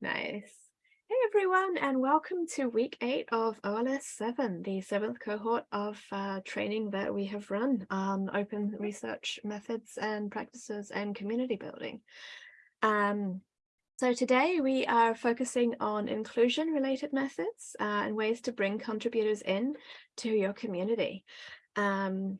Nice. Hey everyone, and welcome to week eight of OLS 7, the seventh cohort of uh, training that we have run on open research methods and practices and community building. Um, so today we are focusing on inclusion related methods uh, and ways to bring contributors in to your community. Um,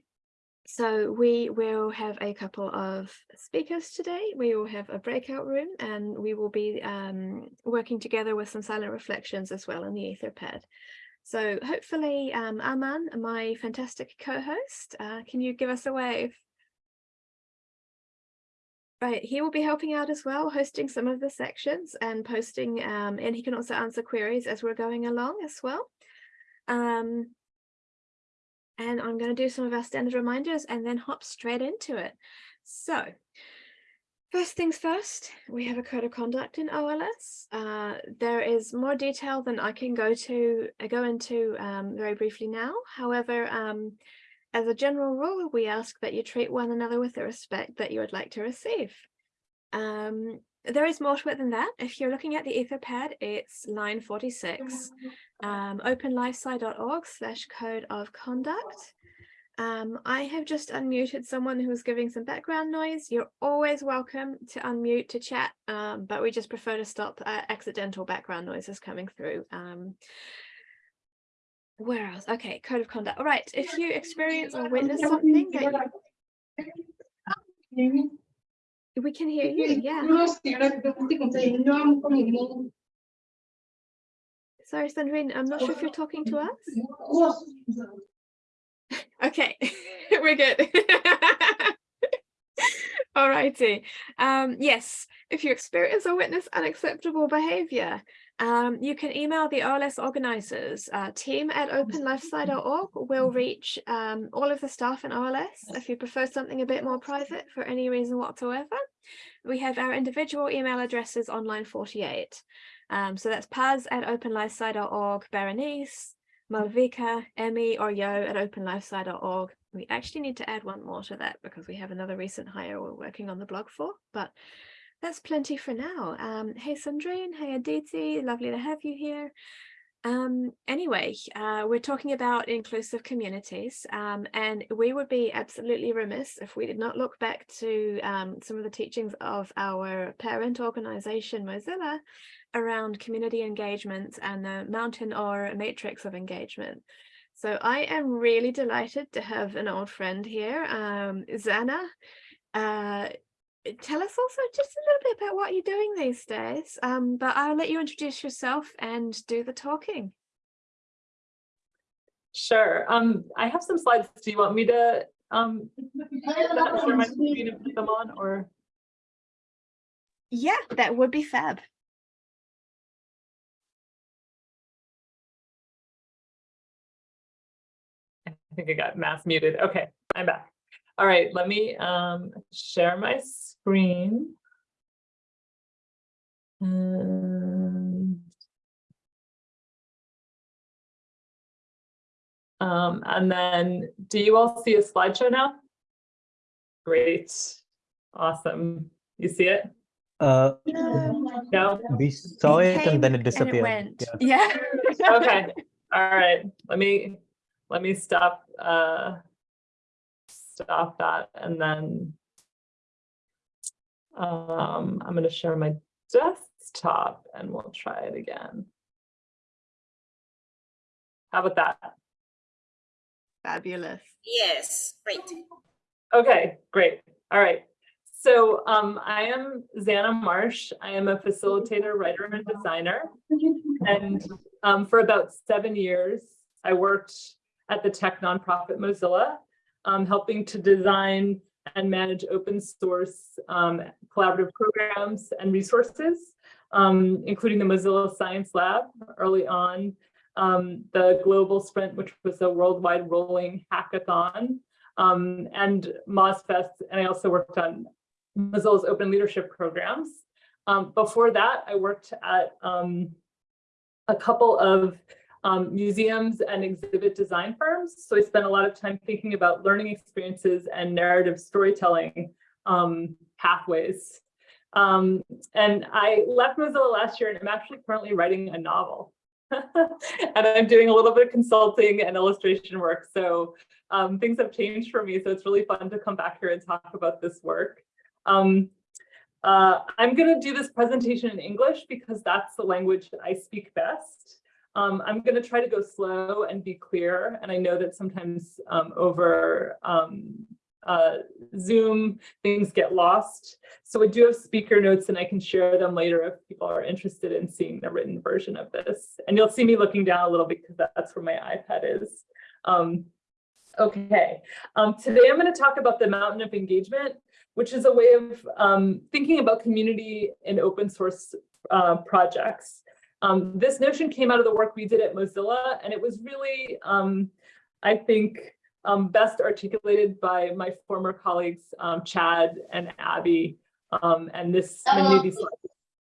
so we will have a couple of speakers today. We will have a breakout room and we will be um, working together with some silent reflections as well in the Etherpad. So hopefully um, Aman, my fantastic co-host, uh, can you give us a wave? Right, he will be helping out as well, hosting some of the sections and posting, um, and he can also answer queries as we're going along as well. Um, and I'm going to do some of our standard reminders and then hop straight into it. So first things first, we have a code of conduct in OLS. Uh, there is more detail than I can go to uh, go into um, very briefly now. However, um, as a general rule, we ask that you treat one another with the respect that you would like to receive. Um, there is more to it than that. If you're looking at the Etherpad, it's line 46, um, openlifesci.org slash code of conduct. Um, I have just unmuted someone who was giving some background noise. You're always welcome to unmute to chat, um, but we just prefer to stop uh, accidental background noises coming through. Um, where else? Okay, code of conduct. All right, if you experience or witness something that you... We can hear you, yeah. Sorry, Sandrine, I'm not sure if you're talking to us. okay, we're good. All righty. Um, yes, if you experience or witness unacceptable behavior, um, you can email the OLS organizers. Uh, team at openlifesci.org will reach um, all of the staff in OLS if you prefer something a bit more private for any reason whatsoever. We have our individual email addresses on line 48. Um, so that's Paz at openlifesci.org, Berenice, Malvika, Emmy, or Yo at openlifesci.org. We actually need to add one more to that because we have another recent hire we're working on the blog for, but that's plenty for now. Um, hey, Sandrine. Hey, Aditi. Lovely to have you here. Um, anyway, uh, we're talking about inclusive communities, um, and we would be absolutely remiss if we did not look back to um, some of the teachings of our parent organization, Mozilla, around community engagement and the mountain or matrix of engagement. So I am really delighted to have an old friend here, um, Zannah. Uh, tell us also just a little bit about what you're doing these days, um, but I'll let you introduce yourself and do the talking. Sure. Um, I have some slides. Do you want me to um, share my screen and put them on or? Yeah, that would be fab. I think I got mass muted. Okay, I'm back. All right, let me um, share my screen. And, um, and then do you all see a slideshow now? Great. Awesome. You see it? Uh, no? We saw it, it and then it disappeared. It yeah. yeah. okay. All right. Let me let me stop uh stop that and then um, I'm going to share my desktop and we'll try it again. How about that? Fabulous. Yes, great. Okay, great. All right. So um, I am Zannah Marsh. I am a facilitator, writer, and designer. And um, for about seven years, I worked at the tech nonprofit Mozilla um, helping to design and manage open source um, collaborative programs and resources, um, including the Mozilla Science Lab early on, um, the Global Sprint, which was a worldwide rolling hackathon, um, and MozFest, and I also worked on Mozilla's open leadership programs. Um, before that, I worked at a couple of um, museums and exhibit design firms. So I spent a lot of time thinking about learning experiences and narrative storytelling um, pathways. Um, and I left Mozilla last year and I'm actually currently writing a novel. and I'm doing a little bit of consulting and illustration work. So um, things have changed for me. So it's really fun to come back here and talk about this work. Um, uh, I'm going to do this presentation in English because that's the language that I speak best. Um, I'm going to try to go slow and be clear. And I know that sometimes um, over um, uh, Zoom, things get lost. So I do have speaker notes and I can share them later if people are interested in seeing the written version of this. And you'll see me looking down a little because that's where my iPad is. Um, okay, um, today I'm going to talk about the mountain of engagement, which is a way of um, thinking about community and open source uh, projects. Um, this notion came out of the work we did at Mozilla, and it was really, um, I think, um, best articulated by my former colleagues, um, Chad and Abby. Um, and this many of these slides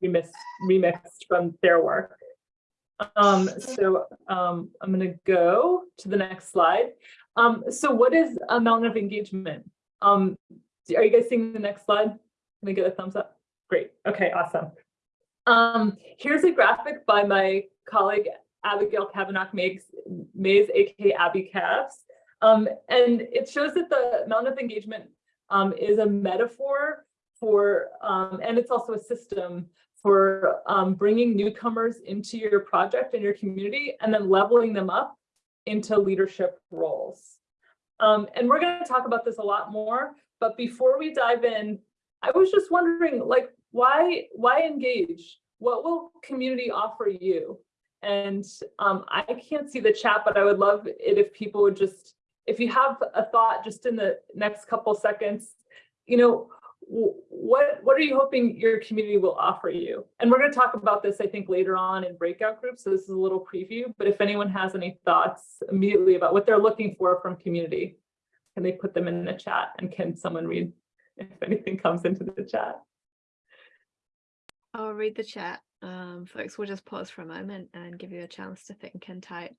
remixed, remixed from their work. Um, so um, I'm going to go to the next slide. Um, so what is a mountain of engagement? Um, are you guys seeing the next slide? Can I get a thumbs up? Great. Okay, awesome. Um, here's a graphic by my colleague Abigail Mayes, Mayes aka Abby Cabs. Um, and it shows that the amount of engagement um, is a metaphor for, um, and it's also a system for um, bringing newcomers into your project and your community and then leveling them up into leadership roles. Um, and we're going to talk about this a lot more, but before we dive in, I was just wondering, like, why, why engage? What will community offer you? And um, I can't see the chat, but I would love it if people would just if you have a thought just in the next couple seconds, you know, what what are you hoping your community will offer you? And we're going to talk about this, I think, later on in breakout groups. So this is a little preview. But if anyone has any thoughts immediately about what they're looking for from community, can they put them in the chat? And can someone read if anything comes into the chat? I'll read the chat. Um, folks, we'll just pause for a moment and give you a chance to think and type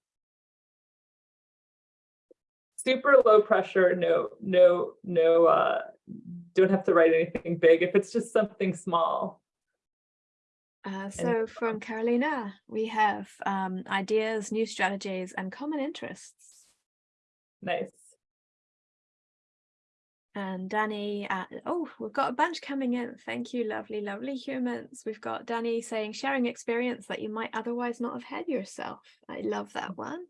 super low pressure, no, no, no, uh, don't have to write anything big if it's just something small. Uh, so from Carolina, we have um, ideas, new strategies, and common interests. Nice. And Danny, uh, oh, we've got a bunch coming in. Thank you, lovely, lovely humans. We've got Danny saying sharing experience that you might otherwise not have had yourself. I love that one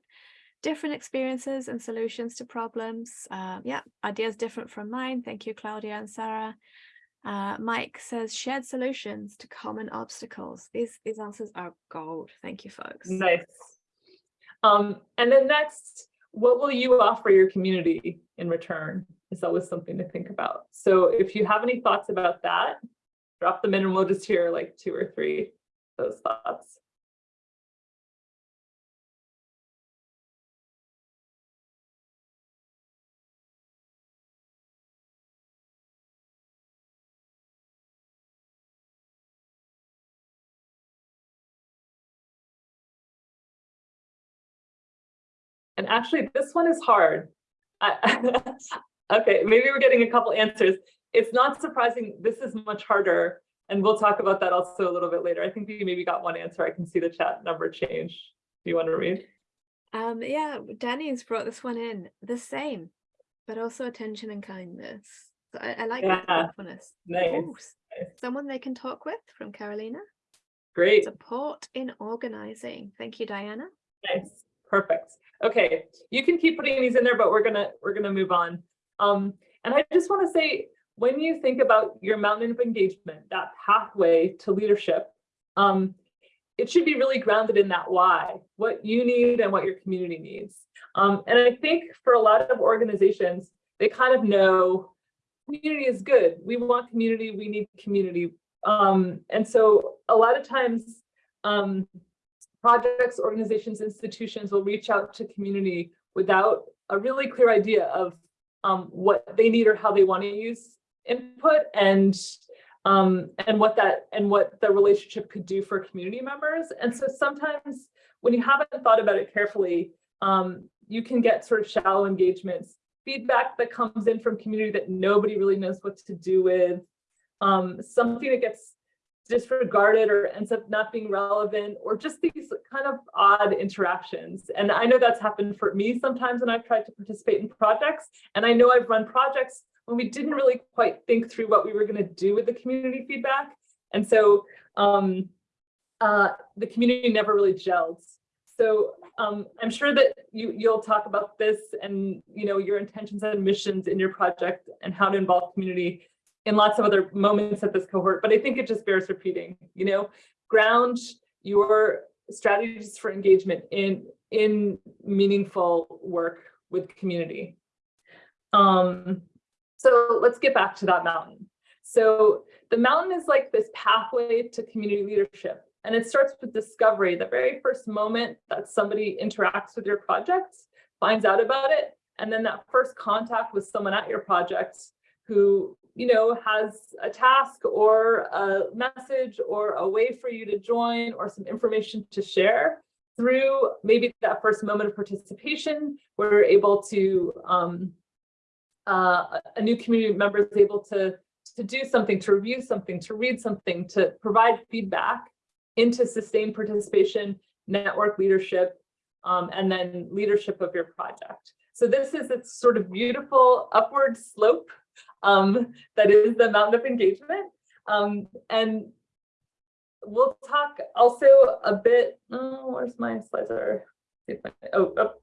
different experiences and solutions to problems. Uh, yeah, ideas different from mine. Thank you, Claudia and Sarah. Uh, Mike says shared solutions to common obstacles. These these answers are gold. Thank you, folks. Nice. Um, and then next, what will you offer your community in return? Is always something to think about. So if you have any thoughts about that, drop them in and we'll just hear like two or three those thoughts. And actually, this one is hard. okay, maybe we're getting a couple answers. It's not surprising. This is much harder. And we'll talk about that also a little bit later. I think we maybe got one answer. I can see the chat number change. Do you want to read? Um, yeah, Danny's brought this one in. The same, but also attention and kindness. So I, I like yeah. that thoughtfulness. Nice. Ooh, someone they can talk with from Carolina. Great. Support in organizing. Thank you, Diana. Nice. Perfect. Okay, you can keep putting these in there, but we're gonna we're gonna move on. Um, and I just want to say, when you think about your mountain of engagement, that pathway to leadership, um, it should be really grounded in that why, what you need and what your community needs. Um, and I think for a lot of organizations, they kind of know community is good. We want community, we need community. Um, and so a lot of times um, projects, organizations, institutions will reach out to community without a really clear idea of um, what they need or how they want to use input and um, and what that and what the relationship could do for community members. And so sometimes when you haven't thought about it carefully, um, you can get sort of shallow engagements, feedback that comes in from community that nobody really knows what to do with. um, something that gets disregarded or ends up not being relevant or just these kind of odd interactions. And I know that's happened for me sometimes when I've tried to participate in projects. And I know I've run projects when we didn't really quite think through what we were going to do with the community feedback. And so um, uh, the community never really gelled. So um, I'm sure that you, you'll talk about this and you know your intentions and missions in your project and how to involve community in lots of other moments at this cohort, but I think it just bears repeating, you know, ground your strategies for engagement in, in meaningful work with community. Um, so let's get back to that mountain. So the mountain is like this pathway to community leadership. And it starts with discovery, the very first moment that somebody interacts with your project, finds out about it, and then that first contact with someone at your project who you know, has a task or a message or a way for you to join or some information to share through maybe that first moment of participation, we're able to, um, uh, a new community member is able to, to do something, to review something, to read something, to provide feedback into sustained participation, network leadership, um, and then leadership of your project. So this is its sort of beautiful upward slope um, that is the amount of engagement. Um, and we'll talk also a bit, oh, where's my slides are, oh, oh,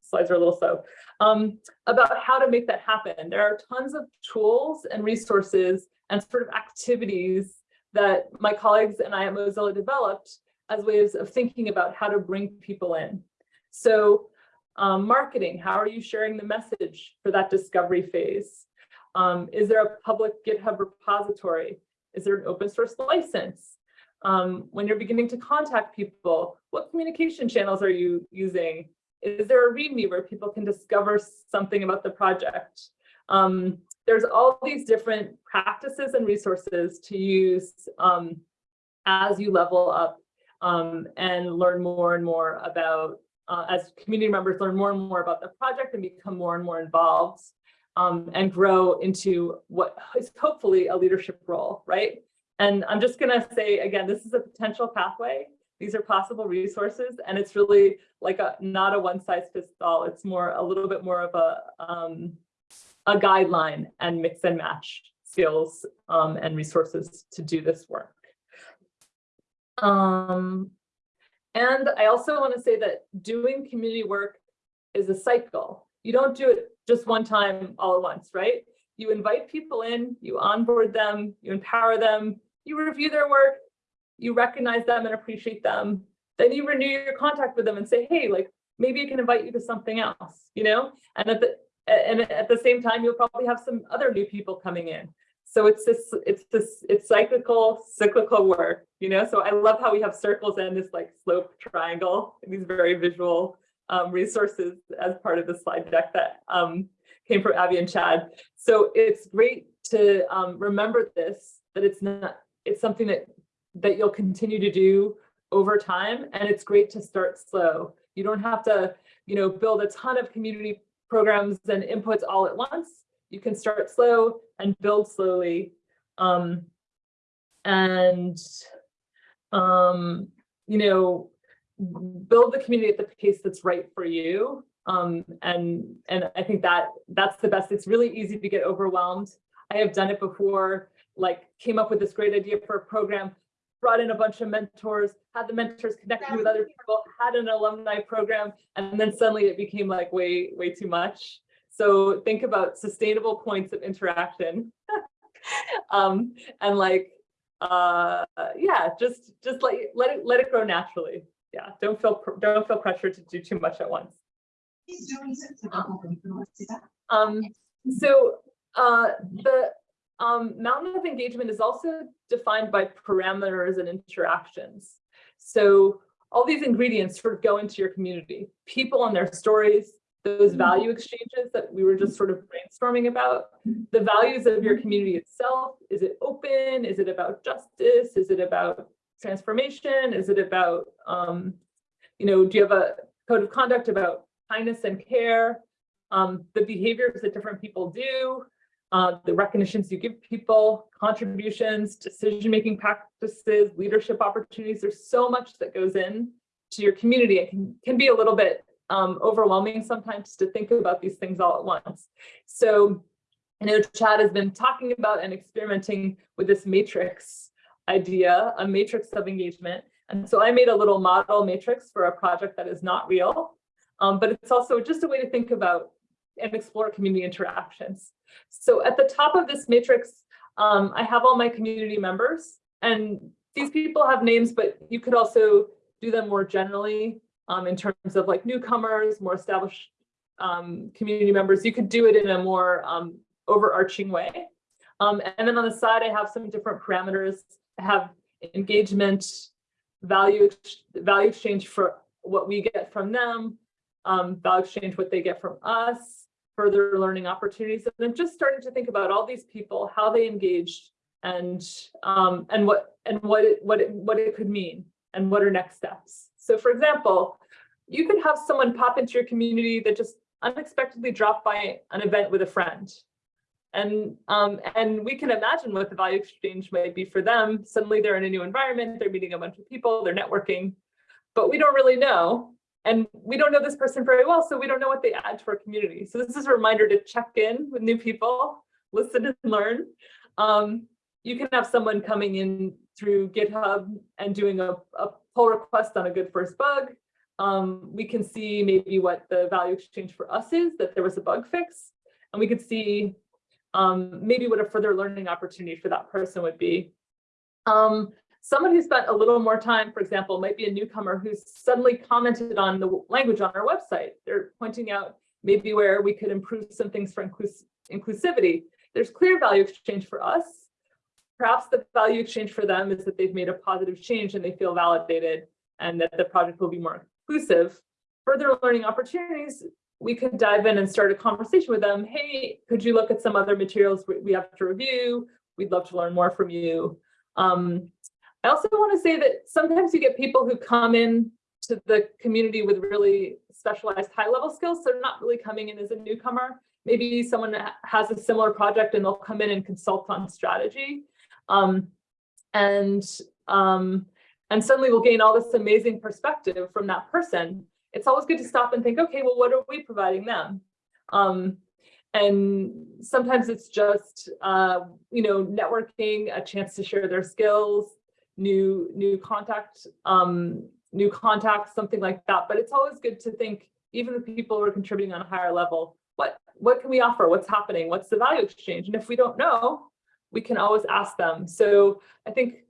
slides are a little slow, um, about how to make that happen. There are tons of tools and resources and sort of activities that my colleagues and I at Mozilla developed as ways of thinking about how to bring people in. So um, marketing, how are you sharing the message for that discovery phase? Um, is there a public GitHub repository? Is there an open source license? Um, when you're beginning to contact people, what communication channels are you using? Is there a README where people can discover something about the project? Um, there's all these different practices and resources to use um, as you level up um, and learn more and more about, uh, as community members learn more and more about the project and become more and more involved um, and grow into what is hopefully a leadership role, right? And I'm just gonna say, again, this is a potential pathway. These are possible resources, and it's really like a not a one size fits all. It's more a little bit more of a um, a guideline and mix and match skills um, and resources to do this work. Um, and I also want to say that doing community work is a cycle. You don't do it just one time all at once, right? You invite people in, you onboard them, you empower them, you review their work, you recognize them and appreciate them. Then you renew your contact with them and say, hey, like maybe I can invite you to something else, you know? And at the and at the same time, you'll probably have some other new people coming in. So it's this, it's this, it's cyclical, cyclical work, you know? So I love how we have circles and this like slope triangle, these very visual um, resources as part of the slide deck that um, came from Abby and Chad. So it's great to um, remember this, that it's not, it's something that, that you'll continue to do over time. And it's great to start slow. You don't have to, you know, build a ton of community programs and inputs all at once. You can start slow and build slowly. Um, and, um, you know, build the community at the pace that's right for you. Um, and and I think that that's the best. It's really easy to get overwhelmed. I have done it before, like came up with this great idea for a program, brought in a bunch of mentors, had the mentors connect with other people, had an alumni program, and then suddenly it became like way, way too much. So think about sustainable points of interaction. um, and like, uh, yeah, just just let, let it let it grow naturally yeah, don't feel don't feel pressure to do too much at once. Um, so uh, the um, mountain of engagement is also defined by parameters and interactions. So all these ingredients sort of go into your community, people and their stories, those mm-hmm. value exchanges that we were just sort of brainstorming about, the values of your community itself. Is it open? Is it about justice? Is it about transformation? Is it about, um, you know, do you have a code of conduct about kindness and care? Um, the behaviors that different people do, uh, the recognitions you give people, contributions, decision-making practices, leadership opportunities. There's so much that goes in to your community. It can, can be a little bit um, overwhelming sometimes to think about these things all at once. So I know Chad has been talking about and experimenting with this matrix idea, a matrix of engagement. And so I made a little model matrix for a project that is not real, um, but it's also just a way to think about and explore community interactions. So at the top of this matrix, um, I have all my community members and these people have names, but you could also do them more generally um, in terms of like newcomers, more established um, community members. You could do it in a more um, overarching way. Um, and then on the side, I have some different parameters. Have engagement, value, value exchange for what we get from them, um, value exchange what they get from us, further learning opportunities. And then just starting to think about all these people, how they engaged and um, and what and what it what it what it could mean and what are next steps. So for example, you could have someone pop into your community that just unexpectedly dropped by an event with a friend. And um, and we can imagine what the value exchange might be for them. Suddenly they're in a new environment, they're meeting a bunch of people, they're networking, but we don't really know. And we don't know this person very well, so we don't know what they add to our community. So this is a reminder to check in with new people, listen and learn. Um, you can have someone coming in through GitHub and doing a, a pull request on a good first bug. Um, we can see maybe what the value exchange for us is, that there was a bug fix. And we could see um, maybe what a further learning opportunity for that person would be. Um, someone who spent a little more time, for example, might be a newcomer who's suddenly commented on the language on our website. They're pointing out maybe where we could improve some things for inclus inclusivity. There's clear value exchange for us. Perhaps the value exchange for them is that they've made a positive change and they feel validated and that the project will be more inclusive. Further learning opportunities, we could dive in and start a conversation with them. Hey, could you look at some other materials we have to review? We'd love to learn more from you. Um, I also want to say that sometimes you get people who come in to the community with really specialized high level skills. So they're not really coming in as a newcomer. Maybe someone has a similar project and they'll come in and consult on strategy. Um, and, um, and suddenly we'll gain all this amazing perspective from that person. It's always good to stop and think, okay, well, what are we providing them? Um, and sometimes it's just, uh, you know, networking, a chance to share their skills, new, new contact, um, new contacts, something like that. But it's always good to think, even the people who are contributing on a higher level, what, what can we offer? What's happening? What's the value exchange? And if we don't know, we can always ask them. So I think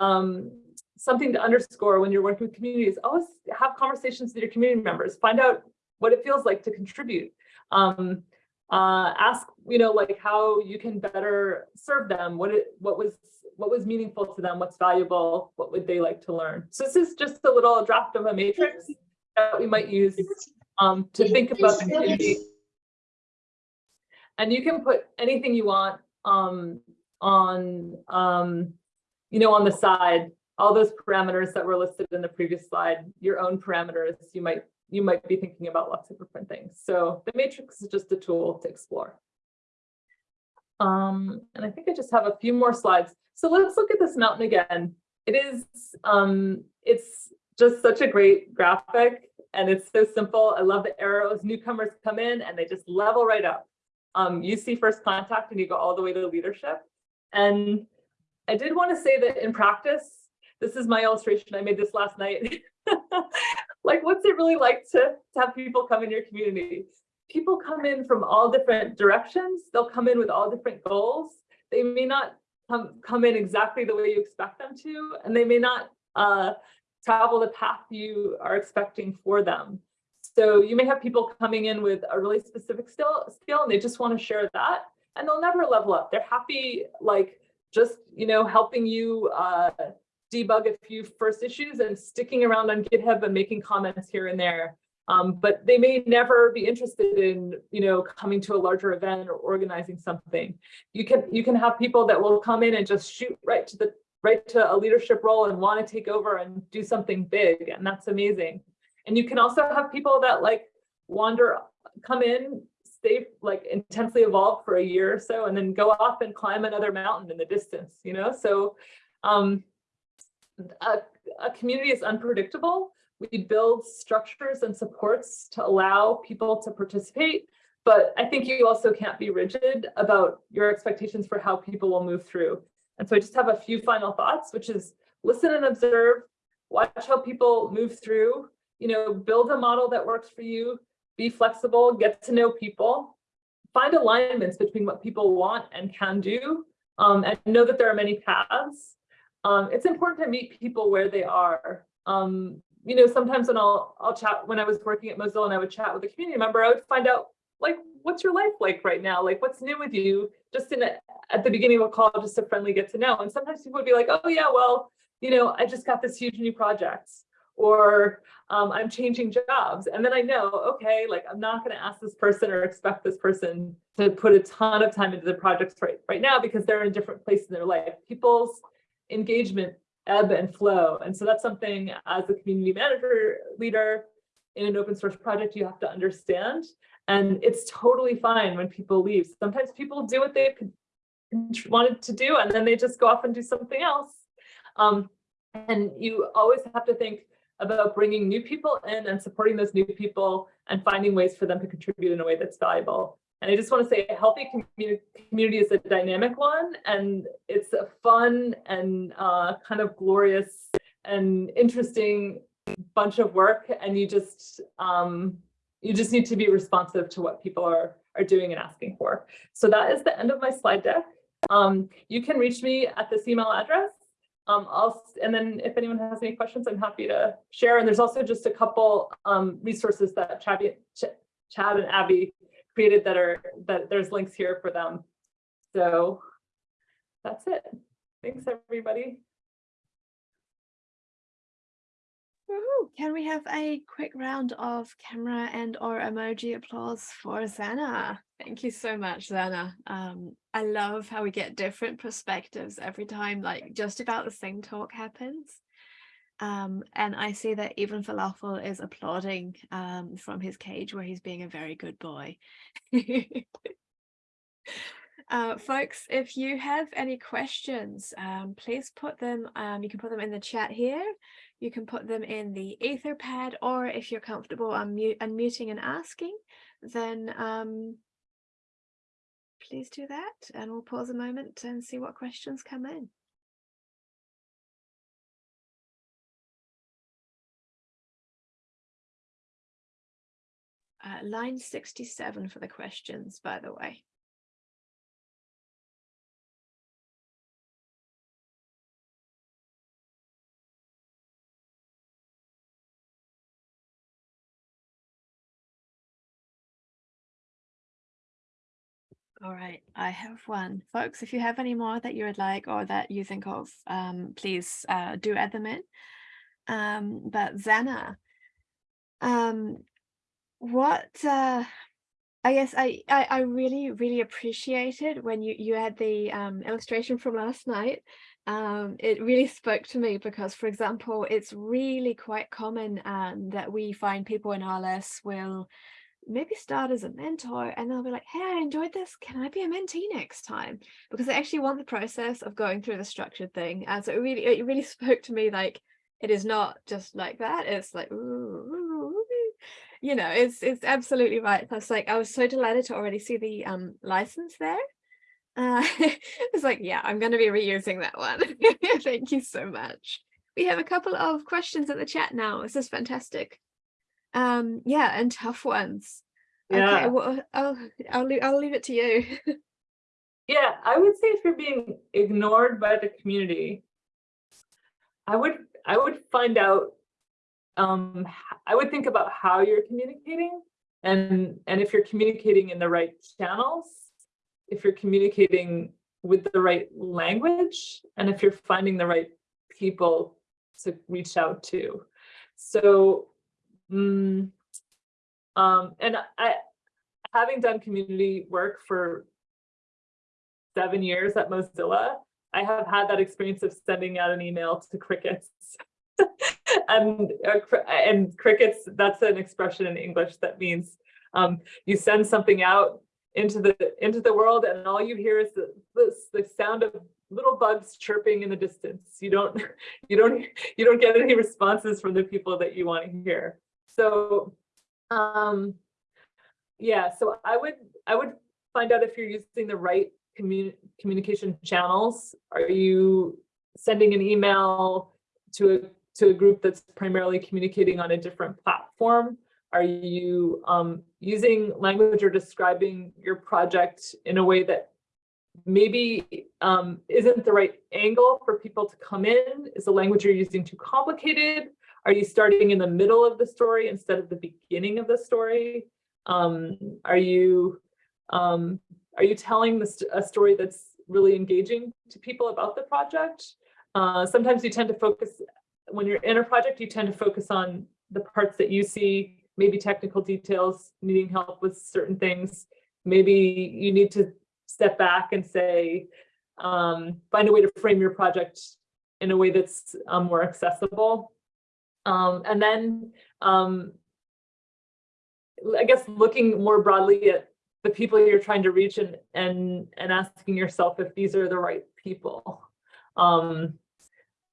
um, something to underscore when you're working with communities, always have conversations with your community members, find out what it feels like to contribute. Um, uh, ask, you know, like how you can better serve them, what it, what was, what was meaningful to them, what's valuable, what would they like to learn. So this is just a little draft of a matrix that we might use um, to think about community. And you can put anything you want um, on, um, you know, on the side, all those parameters that were listed in the previous slide, your own parameters, you might you might be thinking about lots of different things. So the matrix is just a tool to explore. Um, and I think I just have a few more slides. So let's look at this mountain again. It is, um, it's just such a great graphic and it's so simple. I love the arrows. Newcomers come in and they just level right up. Um, you see first contact and you go all the way to leadership. And I did want to say that in practice, this is my illustration. I made this last night. like, what's it really like to, to have people come in your community? People come in from all different directions. They'll come in with all different goals. They may not come, come in exactly the way you expect them to, and they may not uh, travel the path you are expecting for them. So you may have people coming in with a really specific skill, skill and they just want to share that and they'll never level up. They're happy, like just, you know, helping you uh, debug a few first issues and sticking around on GitHub and making comments here and there. Um, but they may never be interested in, you know, coming to a larger event or organizing something. You can you can have people that will come in and just shoot right to the right to a leadership role and want to take over and do something big, and that's amazing. And you can also have people that like wander, come in, stay like intensely evolved for a year or so and then go off and climb another mountain in the distance, you know? So um, a, a community is unpredictable. We build structures and supports to allow people to participate, but I think you also can't be rigid about your expectations for how people will move through. And so I just have a few final thoughts, which is listen and observe, watch how people move through, you know, build a model that works for you, be flexible, get to know people, find alignments between what people want and can do, um, and know that there are many paths. Um, it's important to meet people where they are. Um, you know, sometimes when I'll I'll chat when I was working at Mozilla and I would chat with a community member, I would find out like what's your life like right now? Like what's new with you? Just in a, at the beginning of a call, just a friendly get to know. And sometimes people would be like, oh yeah, well, you know, I just got this huge new project or um, I'm changing jobs. And then I know, okay, like I'm not going to ask this person or expect this person to put a ton of time into the projects right, right now because they're in a different places in their life. People's engagement ebb and flow. And so that's something as a community manager leader in an open source project, you have to understand. And it's totally fine when people leave. Sometimes people do what they wanted to do and then they just go off and do something else. Um, and you always have to think, about bringing new people in and supporting those new people and finding ways for them to contribute in a way that's valuable. And I just want to say a healthy community, community is a dynamic one and it's a fun and uh, kind of glorious and interesting bunch of work. And you just um, you just need to be responsive to what people are, are doing and asking for. So that is the end of my slide deck. Um, you can reach me at this email address um, I'll, and then if anyone has any questions, I'm happy to share. And there's also just a couple um, resources that Chad, Chad and Abby created that are, that there's links here for them. So that's it. Thanks, everybody. Can we have a quick round of camera and or emoji applause for Zannah? Thank you so much, Zannah. Um, I love how we get different perspectives every time, like just about the same talk happens. Um, and I see that even Falafel is applauding um, from his cage where he's being a very good boy. uh, folks, if you have any questions, um, please put them, um, you can put them in the chat here you can put them in the Etherpad, or if you're comfortable unmute, unmuting and asking, then um, please do that. And we'll pause a moment and see what questions come in. Uh, line 67 for the questions, by the way. All right, I have one. Folks, if you have any more that you would like or that you think of, um, please uh, do add them in. Um, but Zannah, um, what uh, I guess I, I, I really, really appreciated when you, you had the um, illustration from last night. Um, it really spoke to me because, for example, it's really quite common um, that we find people in OLS will maybe start as a mentor and they'll be like, hey, I enjoyed this. Can I be a mentee next time? Because they actually want the process of going through the structured thing. And so it really, it really spoke to me like, it is not just like that. It's like, ooh, you know, it's it's absolutely right. Plus, like, I was so delighted to already see the um license there. Uh, it's like, yeah, I'm going to be reusing that one. Thank you so much. We have a couple of questions in the chat now. This is fantastic um yeah and tough ones yeah okay well i'll i'll leave, I'll leave it to you yeah i would say if you're being ignored by the community i would i would find out um i would think about how you're communicating and and if you're communicating in the right channels if you're communicating with the right language and if you're finding the right people to reach out to so Mm, um, and I, having done community work for seven years at Mozilla, I have had that experience of sending out an email to crickets. and uh, and crickets, that's an expression in English that means Um, you send something out into the into the world and all you hear is the, this the sound of little bugs chirping in the distance. You don't you don't you don't get any responses from the people that you want to hear. So um yeah, so I would I would find out if you're using the right commu communication channels. Are you sending an email to a to a group that's primarily communicating on a different platform? Are you um, using language or describing your project in a way that maybe um, isn't the right angle for people to come in? Is the language you're using too complicated? Are you starting in the middle of the story instead of the beginning of the story? Um, are you um, are you telling this a story that's really engaging to people about the project? Uh, sometimes you tend to focus when you're in a project, you tend to focus on the parts that you see, maybe technical details, needing help with certain things. Maybe you need to step back and say, um, find a way to frame your project in a way that's um, more accessible. Um, and then um, I guess looking more broadly at the people you're trying to reach and and and asking yourself if these are the right people. Um,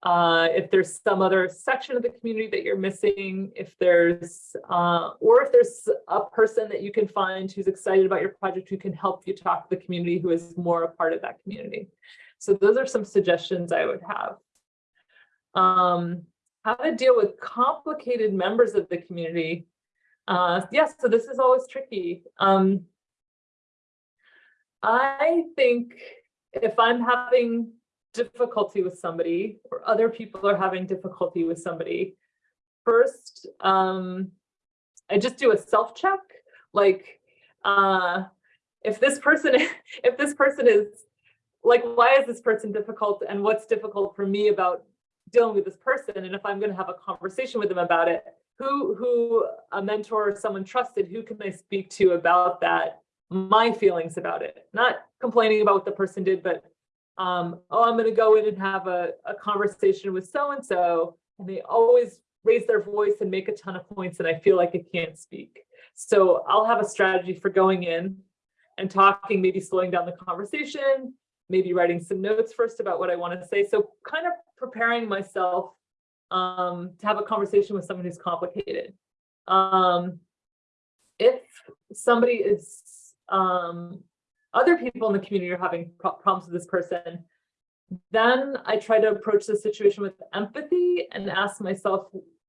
uh, if there's some other section of the community that you're missing, if there's, uh, or if there's a person that you can find who's excited about your project who can help you talk to the community who is more a part of that community. So those are some suggestions I would have. Um, how to deal with complicated members of the community. Uh, yes, so this is always tricky. Um, I think if I'm having difficulty with somebody or other people are having difficulty with somebody, first, um, I just do a self check. Like, uh, if this person, if this person is like, why is this person difficult and what's difficult for me about dealing with this person? And if I'm going to have a conversation with them about it, who, who a mentor or someone trusted, who can I speak to about that? My feelings about it, not complaining about what the person did, but um, oh, I'm going to go in and have a, a conversation with so-and-so, and they always raise their voice and make a ton of points, and I feel like I can't speak. So I'll have a strategy for going in and talking, maybe slowing down the conversation, maybe writing some notes first about what I want to say. So kind of preparing myself um, to have a conversation with someone who's complicated. Um, if somebody is um, other people in the community are having problems with this person, then I try to approach the situation with empathy and ask myself,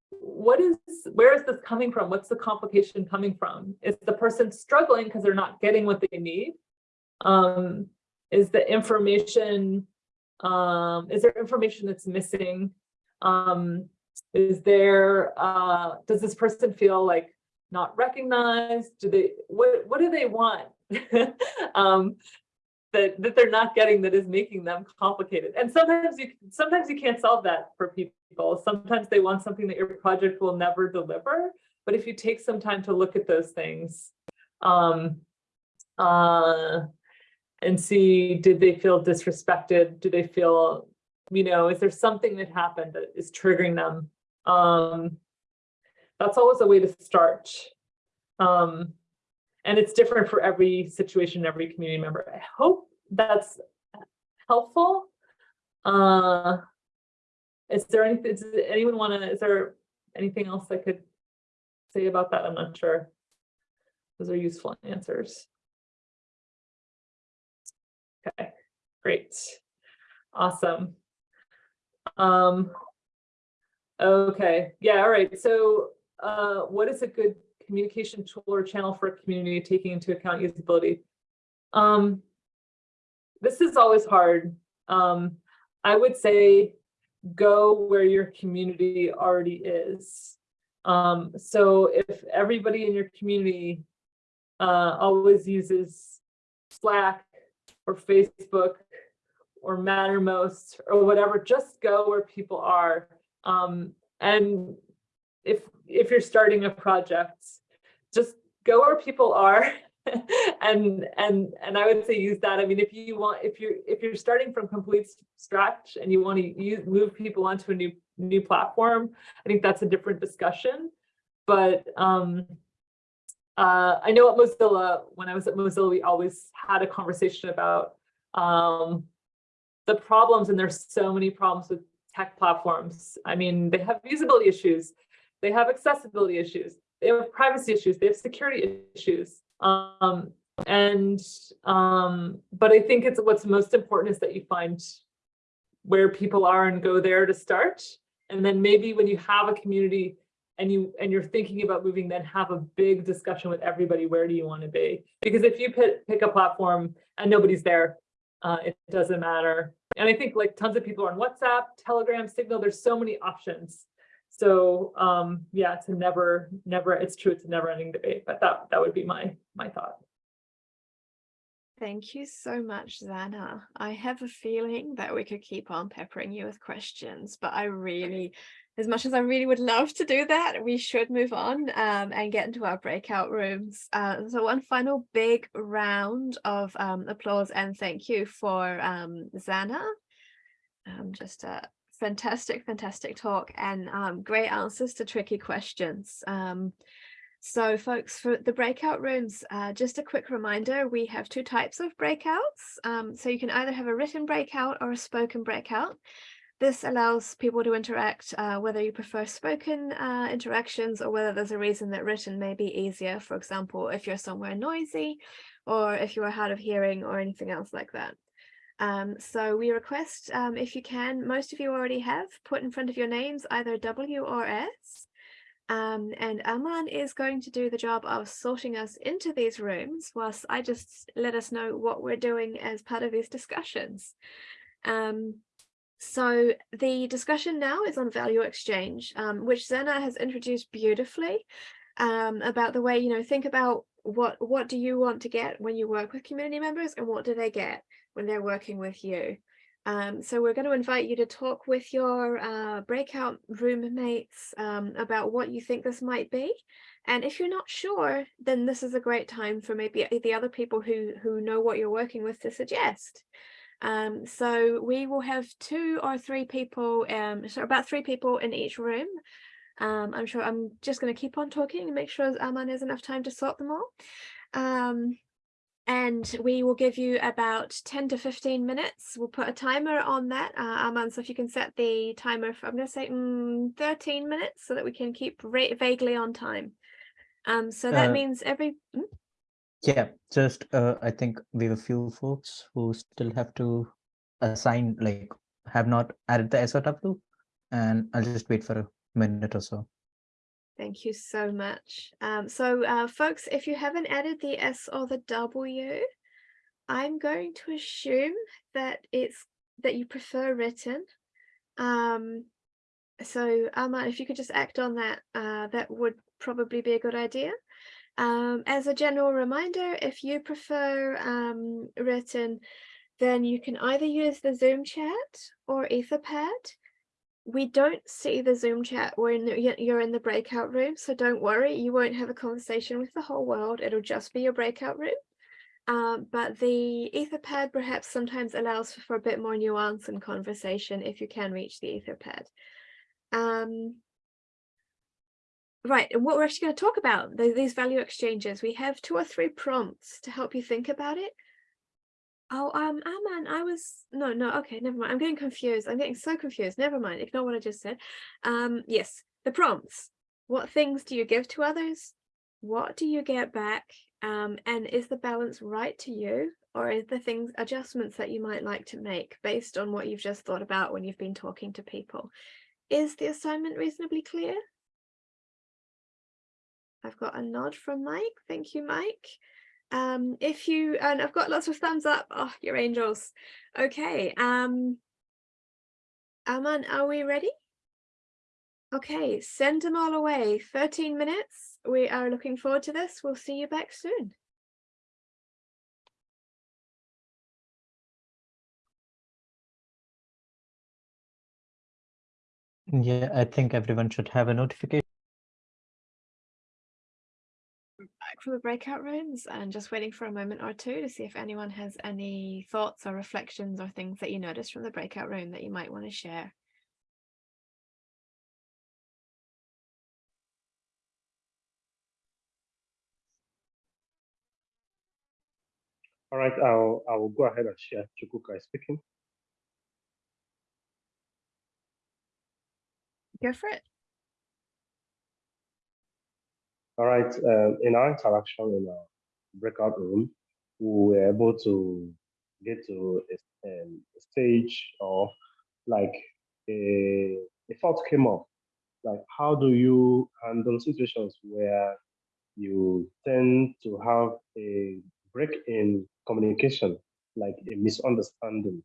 what is, where is this coming from? What's the complication coming from? Is the person struggling because they're not getting what they need? Um, is the information, um, is there information that's missing? Um, is there, uh, does this person feel like not recognized? Do they, what, what do they want? um, that, that they're not getting that is making them complicated. And sometimes you sometimes you can't solve that for people. Sometimes they want something that your project will never deliver. But if you take some time to look at those things um, uh, and see, did they feel disrespected? Do they feel, you know, is there something that happened that is triggering them? Um, that's always a way to start. Um, and it's different for every situation, every community member. I hope that's helpful. Uh, is there anything, does anyone want to, is there anything else I could say about that? I'm not sure. Those are useful answers. Okay, great. Awesome. Um, okay, yeah, all right. So uh, what is a good communication tool or channel for a community taking into account usability. Um, this is always hard. Um, I would say go where your community already is. Um, so if everybody in your community uh, always uses Slack or Facebook or Mattermost or whatever, just go where people are. Um, and if if you're starting a project, just go where people are and and and I would say use that. I mean, if you want, if you're if you're starting from complete scratch and you want to use, move people onto a new new platform, I think that's a different discussion. But um, uh, I know at Mozilla, when I was at Mozilla, we always had a conversation about um, the problems, and there's so many problems with tech platforms. I mean, they have usability issues, they have accessibility issues, they have privacy issues, they have security issues. Um, and um, but I think it's what's most important is that you find where people are and go there to start. And then maybe when you have a community and you and you're thinking about moving, then have a big discussion with everybody. Where do you want to be? Because if you pick, pick a platform and nobody's there, uh, it doesn't matter. And I think like tons of people are on WhatsApp, Telegram, Signal. There's so many options. So um, yeah, it's a never, never. It's true. It's a never-ending debate. But that that would be my my thought. Thank you so much, Zannah. I have a feeling that we could keep on peppering you with questions, but I really, as much as I really would love to do that, we should move on um, and get into our breakout rooms. Uh, so one final big round of um, applause and thank you for um, Zannah. Um, just a fantastic, fantastic talk and um, great answers to tricky questions. Um, so folks, for the breakout rooms, uh, just a quick reminder, we have two types of breakouts. Um, so you can either have a written breakout or a spoken breakout. This allows people to interact, uh, whether you prefer spoken uh, interactions or whether there's a reason that written may be easier. For example, if you're somewhere noisy or if you're hard of hearing or anything else like that. Um, so we request, um, if you can, most of you already have, put in front of your names either W or S. Um, and Aman is going to do the job of sorting us into these rooms whilst I just let us know what we're doing as part of these discussions. Um, so the discussion now is on value exchange, um, which Zannah has introduced beautifully um, about the way, you know, think about what what do you want to get when you work with community members and what do they get when they're working with you. Um, so we're going to invite you to talk with your uh, breakout roommates um, about what you think this might be. And if you're not sure, then this is a great time for maybe the other people who, who know what you're working with to suggest. Um, so we will have two or three people, um, so about three people in each room. Um, I'm sure I'm just going to keep on talking and make sure Aman has enough time to sort them all. Um, and we will give you about 10 to 15 minutes. We'll put a timer on that, uh, so if you can set the timer for, I'm going to say mm, 13 minutes so that we can keep vaguely on time. Um, so that Uh, means every, mm, Yeah, just uh, I think we have a few folks who still have to assign, like, have not added the SOW, and I'll just wait for a minute or so. thank you so much. Um, so uh, folks, if you haven't added the S or the W, I'm going to assume that it's that you prefer written. Um, so Aman, if you could just act on that, uh, that would probably be a good idea. Um, as a general reminder, if you prefer um, written, then you can either use the Zoom chat or Etherpad. We don't see the Zoom chat when you're in the breakout room, so don't worry, you won't have a conversation with the whole world. It'll just be your breakout room. Um, but the Etherpad perhaps sometimes allows for, a bit more nuance and conversation if you can reach the Etherpad. Um, right, and what we're actually going to talk about, the, these value exchanges, we have two or three prompts to help you think about it. Oh, um, Aman, I was, no, no, okay, never mind. I'm getting confused. I'm getting so confused. Never mind. Ignore what I just said. Um, yes, the prompts. What things do you give to others? What do you get back? Um, and is the balance right to you? Or is the things, adjustments that you might like to make based on what you've just thought about when you've been talking to people? Is the assignment reasonably clear? I've got a nod from Mike. Thank you, Mike. Um, if you, and I've got lots of thumbs up. Oh, you're angels. Okay. Um, Aman, are we ready? Okay, send them all away. 13 minutes. We are looking forward to this. We'll see you back soon. Yeah, I think everyone should have a notification. from the breakout rooms and just waiting for a moment or two to see if anyone has any thoughts or reflections or things that you noticed from the breakout room that you might want to share. All right, I'll, I will go ahead and share. Chukuka is speaking. Go for it. All right, um, in our interaction in our breakout room, we were able to get to a, um, a stage of like a, a thought came up, like how do you handle situations where you tend to have a break in communication, like a misunderstanding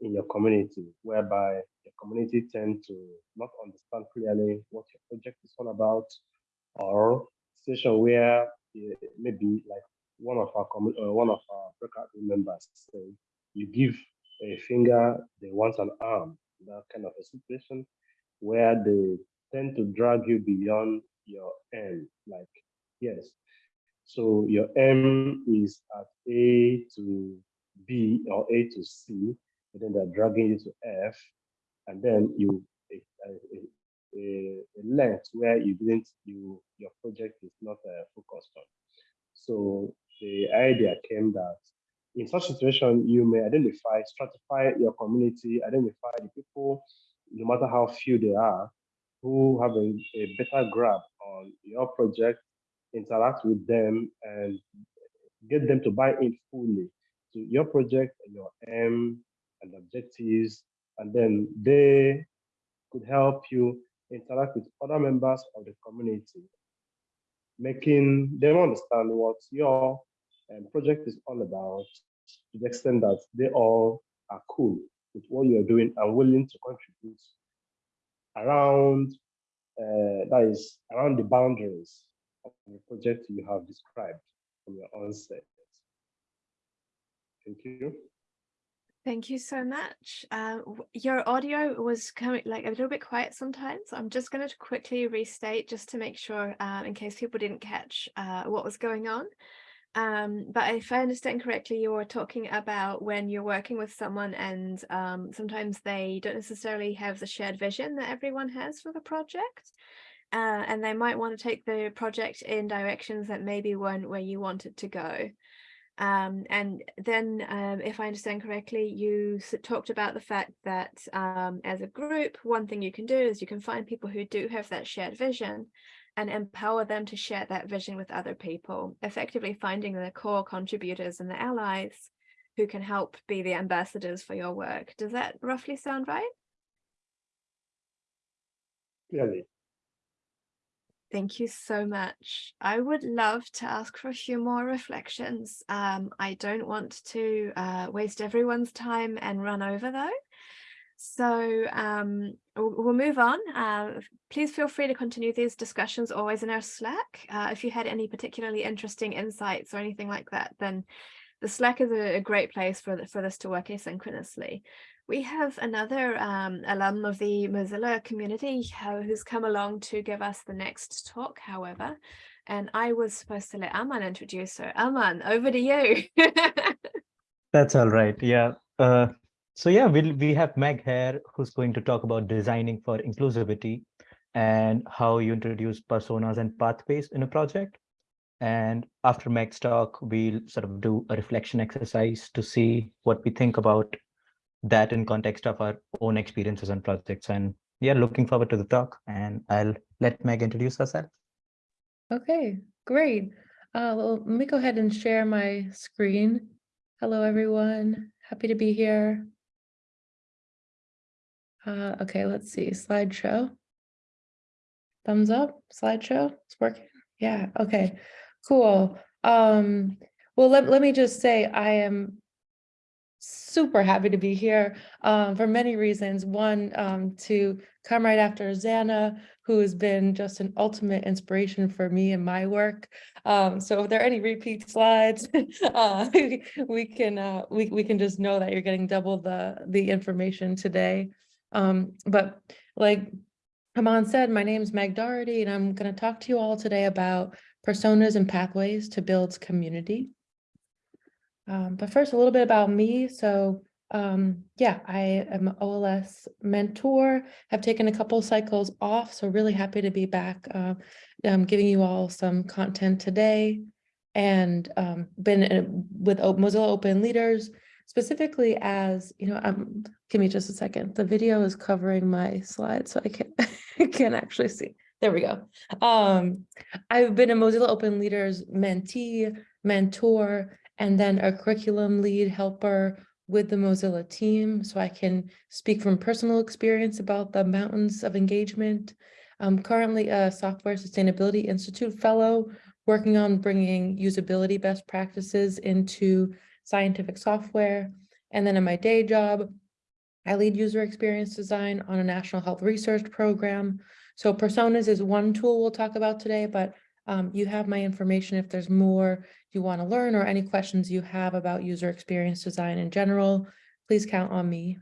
in your community, whereby your community tend to not understand clearly what your project is all about, or situation where eh, maybe like one of our uh, one of our breakout room members say you give a finger, they want an arm, that kind of a situation where they tend to drag you beyond your end. Like, yes, so your M is at A to B or A to C, and then they're dragging you to F, and then you a, a, length where you didn't you your project is not uh, focused on. So the idea came that in such situation you may identify, stratify your community, identify the people, no matter how few they are, who have a, a better grab on your project interact with them and get them to buy in fully to your project and your aim and objectives. And then they could help you interact with other members of the community, making them understand what your um, project is all about to the extent that they all are cool with what you're doing and willing to contribute around uh, that is around the boundaries of the project you have described from your onset. Thank you. Thank you so much. Uh, your audio was coming like a little bit quiet sometimes. I'm just going to quickly restate just to make sure, uh, in case people didn't catch uh, what was going on. Um, but if I understand correctly, you were talking about when you're working with someone and um, sometimes they don't necessarily have the shared vision that everyone has for the project. Uh, and they might want to take the project in directions that maybe weren't where you want it to go. Um, and then, um, if I understand correctly, you talked about the fact that um, as a group, one thing you can do is you can find people who do have that shared vision and empower them to share that vision with other people, effectively finding the core contributors and the allies who can help be the ambassadors for your work. Does that roughly sound right? Clearly. Thank you so much. I would love to ask for a few more reflections. Um, I don't want to uh, waste everyone's time and run over though. So um, we'll, we'll move on. Uh, please feel free to continue these discussions always in our Slack. Uh, if you had any particularly interesting insights or anything like that, then the Slack is a, a great place for, the, for this to work asynchronously. We have another um, alum of the Mozilla community uh, who's come along to give us the next talk, however, and I was supposed to let Aman introduce her. Aman, over to you. That's all right. Yeah. Uh, so yeah, we'll, we have Meg here who's going to talk about designing for inclusivity and how you introduce personas and pathways in a project. And after Meg's talk, we'll sort of do a reflection exercise to see what we think about that in context of our own experiences and projects. And yeah, looking forward to the talk. And I'll let Meg introduce herself. Okay, great. Uh, well, let me go ahead and share my screen. Hello, everyone. Happy to be here. Uh, okay, let's see, slideshow. Thumbs up, slideshow, it's working. Yeah, okay, cool. Um, well, let, let me just say I am super happy to be here um, for many reasons. One, um, to come right after Zannah, who has been just an ultimate inspiration for me and my work. Um, so if there are any repeat slides, uh, we can uh, we, we can just know that you're getting double the the information today. Um, but like Aman said, my name is Meg Doherty, and I'm going to talk to you all today about personas and pathways to build community. Um, but first, a little bit about me. So um, yeah, I am an OLS mentor, have taken a couple cycles off, so really happy to be back uh, um, giving you all some content today. and um, been in- with O- Mozilla Open Leaders specifically as, you know, um, give me just a second. The video is covering my slide, so I can't, I can't actually see. There we go. Um, I've been a Mozilla Open Leaders mentee, mentor, and then a curriculum lead helper with the Mozilla team, so I can speak from personal experience about the mountains of engagement. I'm currently a Software Sustainability Institute Fellow, working on bringing usability best practices into scientific software. And then in my day job, I lead user experience design on a national health research program. So personas is one tool we'll talk about today, but um, you have my information if there's more you want to learn or any questions you have about user experience design in general, please count on me.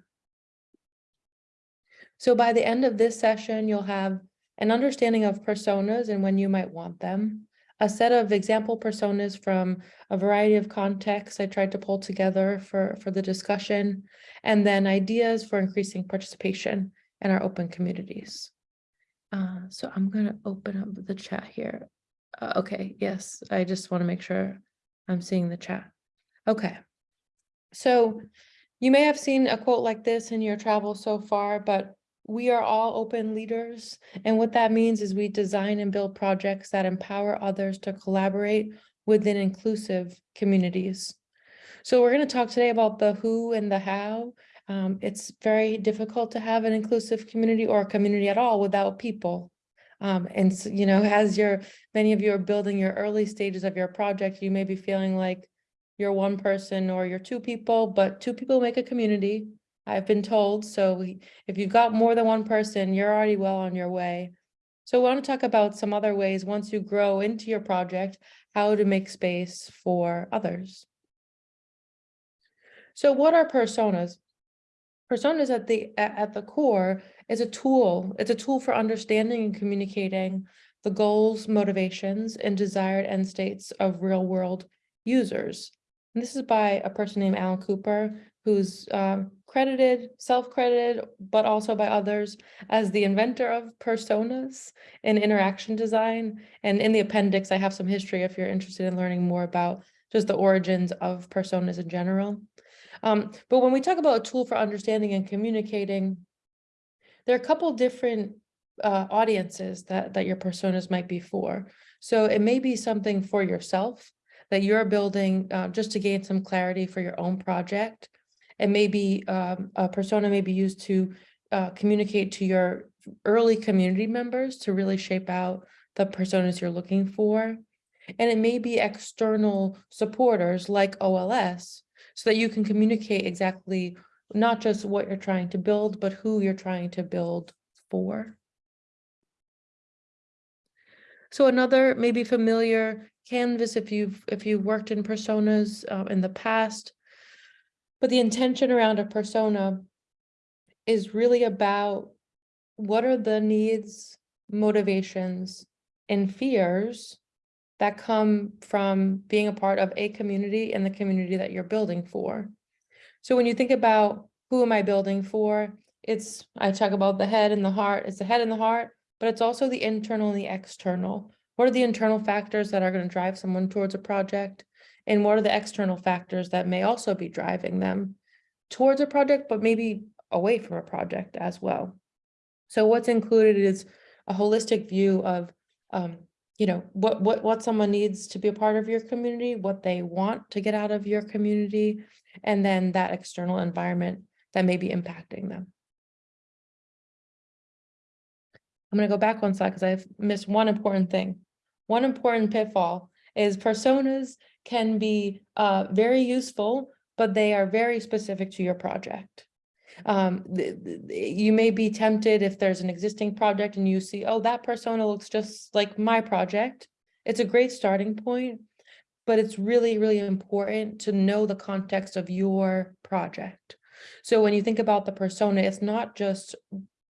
So by the end of this session, you'll have an understanding of personas and when you might want them, a set of example personas from a variety of contexts I tried to pull together for, for the discussion, and then ideas for increasing participation in our open communities. Uh, so I'm gonna open up the chat here. Uh, okay, yes, I just want to make sure I'm seeing the chat. Okay. So you may have seen a quote like this in your travel so far, but we are all open leaders. And what that means is we design and build projects that empower others to collaborate within inclusive communities. So we're going to talk today about the who and the how. Um, it's very difficult to have an inclusive community or a community at all without people. Um, and so, you know, as you're, many of you are building your early stages of your project, you may be feeling like you're one person or you're two people, but two people make a community. I've been told, so we- if you've got more than one person, you're already well on your way. So I want to talk about some other ways, once you grow into your project, how to make space for others. So what are personas? Personas at the, at the core is a tool. It's a tool for understanding and communicating the goals, motivations, and desired end states of real world users. And this is by a person named Alan Cooper, who's um, credited, self-credited, but also by others as the inventor of personas in interaction design. And in the appendix, I have some history if you're interested in learning more about just the origins of personas in general. Um, but when we talk about a tool for understanding and communicating, there are a couple different uh, audiences that, that your personas might be for. So it may be something for yourself that you're building uh, just to gain some clarity for your own project. And maybe um, a persona may be used to uh, communicate to your early community members to really shape out the personas you're looking for. And it may be external supporters like OLS so that you can communicate exactly not just what you're trying to build, but who you're trying to build for. So another maybe familiar canvas if you've if you've worked in personas uh, in the past, but the intention around a persona is really about what are the needs, motivations, and fears that come from being a part of a community and the community that you're building for. So when you think about who am I building for, it's, I talk about the head and the heart, it's the head and the heart, but it's also the internal and the external. What are the internal factors that are going to drive someone towards a project? And what are the external factors that may also be driving them towards a project, but maybe away from a project as well? So what's included is a holistic view of, um, you know, what, what, what someone needs to be a part of your community, what they want to get out of your community, and then that external environment that may be impacting them. I'm going to go back one slide because I've missed one important thing. One important pitfall is personas can be uh, very useful, but they are very specific to your project. Um, you may be tempted if there's an existing project and you see, oh, that persona looks just like my project. It's a great starting point, but it's really, really important to know the context of your project. So when you think about the persona, it's not just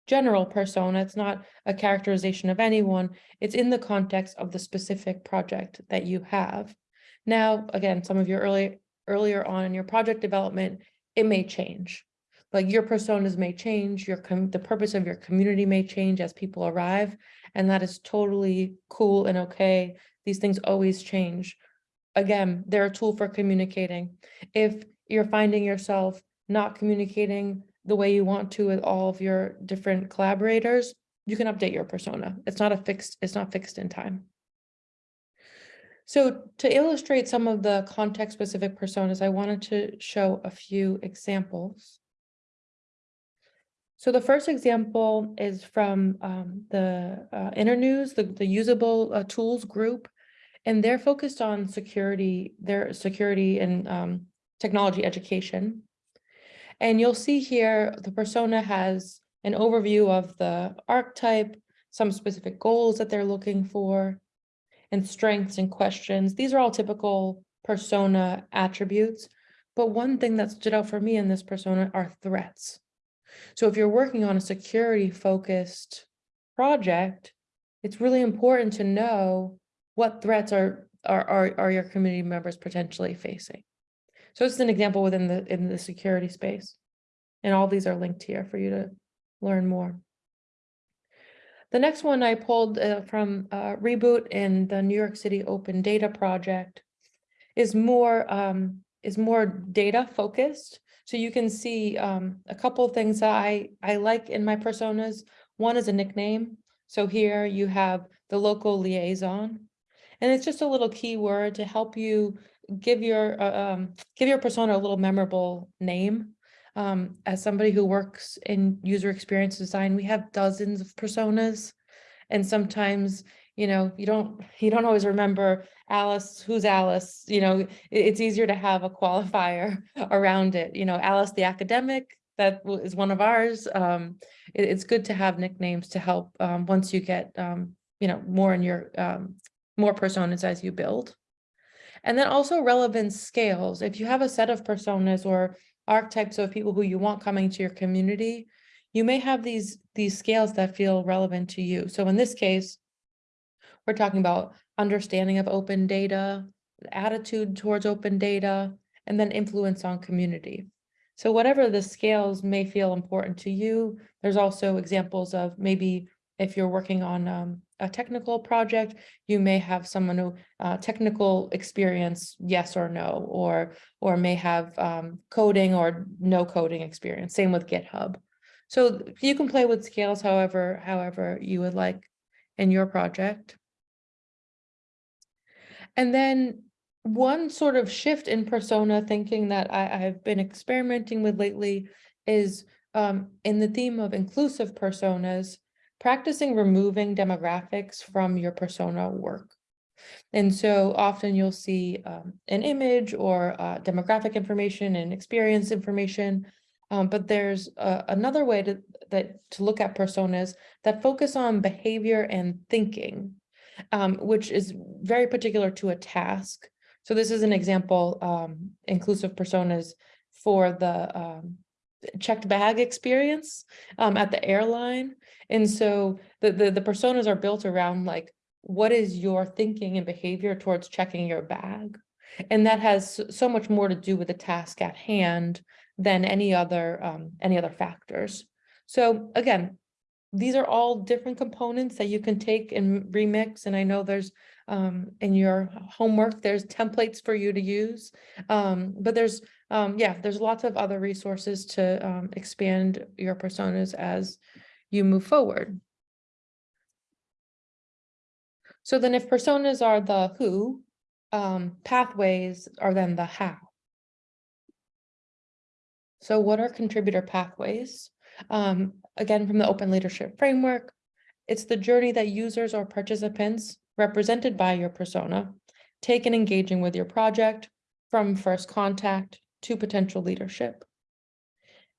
general persona, it's not a characterization of anyone, it's in the context of the specific project that you have. Now, again, some of your early, earlier on in your project development, it may change. Like your personas may change, your the purpose of your community may change as people arrive, and that is totally cool and okay. These things always change. again, they're a tool for communicating. If you're finding yourself not communicating the way you want to with all of your different collaborators, you can update your persona. It's not a fixed, it's not fixed in time. So to illustrate some of the context specific personas, I wanted to show a few examples. So the first example is from um, the uh, Internews, the, the usable uh, tools group, and they're focused on security, their security and um, technology education. And you'll see here, the persona has an overview of the archetype, some specific goals that they're looking for, and strengths and questions. These are all typical persona attributes. But one thing that stood out for me in this persona are threats. So if you're working on a security focused project, it's really important to know what threats are, are, are, are your community members potentially facing. So it's an example within the, in the security space. And all these are linked here for you to learn more. The next one I pulled uh, from uh, Reboot in the New York City Open Data Project is more um, is more data focused. So you can see um, a couple of things that I, I like in my personas. One is a nickname. So here you have the local liaison. And it's just a little keyword to help you give your uh, um, give your persona a little memorable name. Um, as somebody who works in user experience design, we have dozens of personas. And sometimes, you know, you don't you don't always remember Alice, who's Alice, you know, it- it's easier to have a qualifier around it, you know, Alice the academic, that is one of ours. Um, it- it's good to have nicknames to help um, once you get um, you know, more in your um, more personas as you build. And then also relevance scales. If you have a set of personas or archetypes of people who you want coming to your community, you may have these, these scales that feel relevant to you. So in this case, we're talking about understanding of open data, attitude towards open data, and then influence on community. So whatever the scales may feel important to you, there's also examples of maybe if you're working on um, a technical project, you may have someone who uh, technical experience, yes or no, or or may have um, coding or no coding experience. Same with GitHub. So you can play with scales however however you would like in your project. And then one sort of shift in persona thinking that I, I've been experimenting with lately is um, in the theme of inclusive personas, practicing removing demographics from your persona work. And so often you'll see um, an image or uh, demographic information and experience information. Um, but there's uh, another way to that to look at personas that focus on behavior and thinking, um, which is very particular to a task. So this is an example, um, inclusive personas for the um, checked bag experience um, at the airline. And so the, the, the personas are built around like, what is your thinking and behavior towards checking your bag? And that has so much more to do with the task at hand than any other, um, any other factors. So again, these are all different components that you can take and remix. And I know there's um, in your homework, there's templates for you to use. Um, but there's, um, yeah, there's lots of other resources to um, expand your personas as you move forward. So then if personas are the who, um, pathways are then the how. So what are contributor pathways? Um, again, from the open leadership framework, it's the journey that users or participants represented by your persona take in engaging with your project from first contact to potential leadership.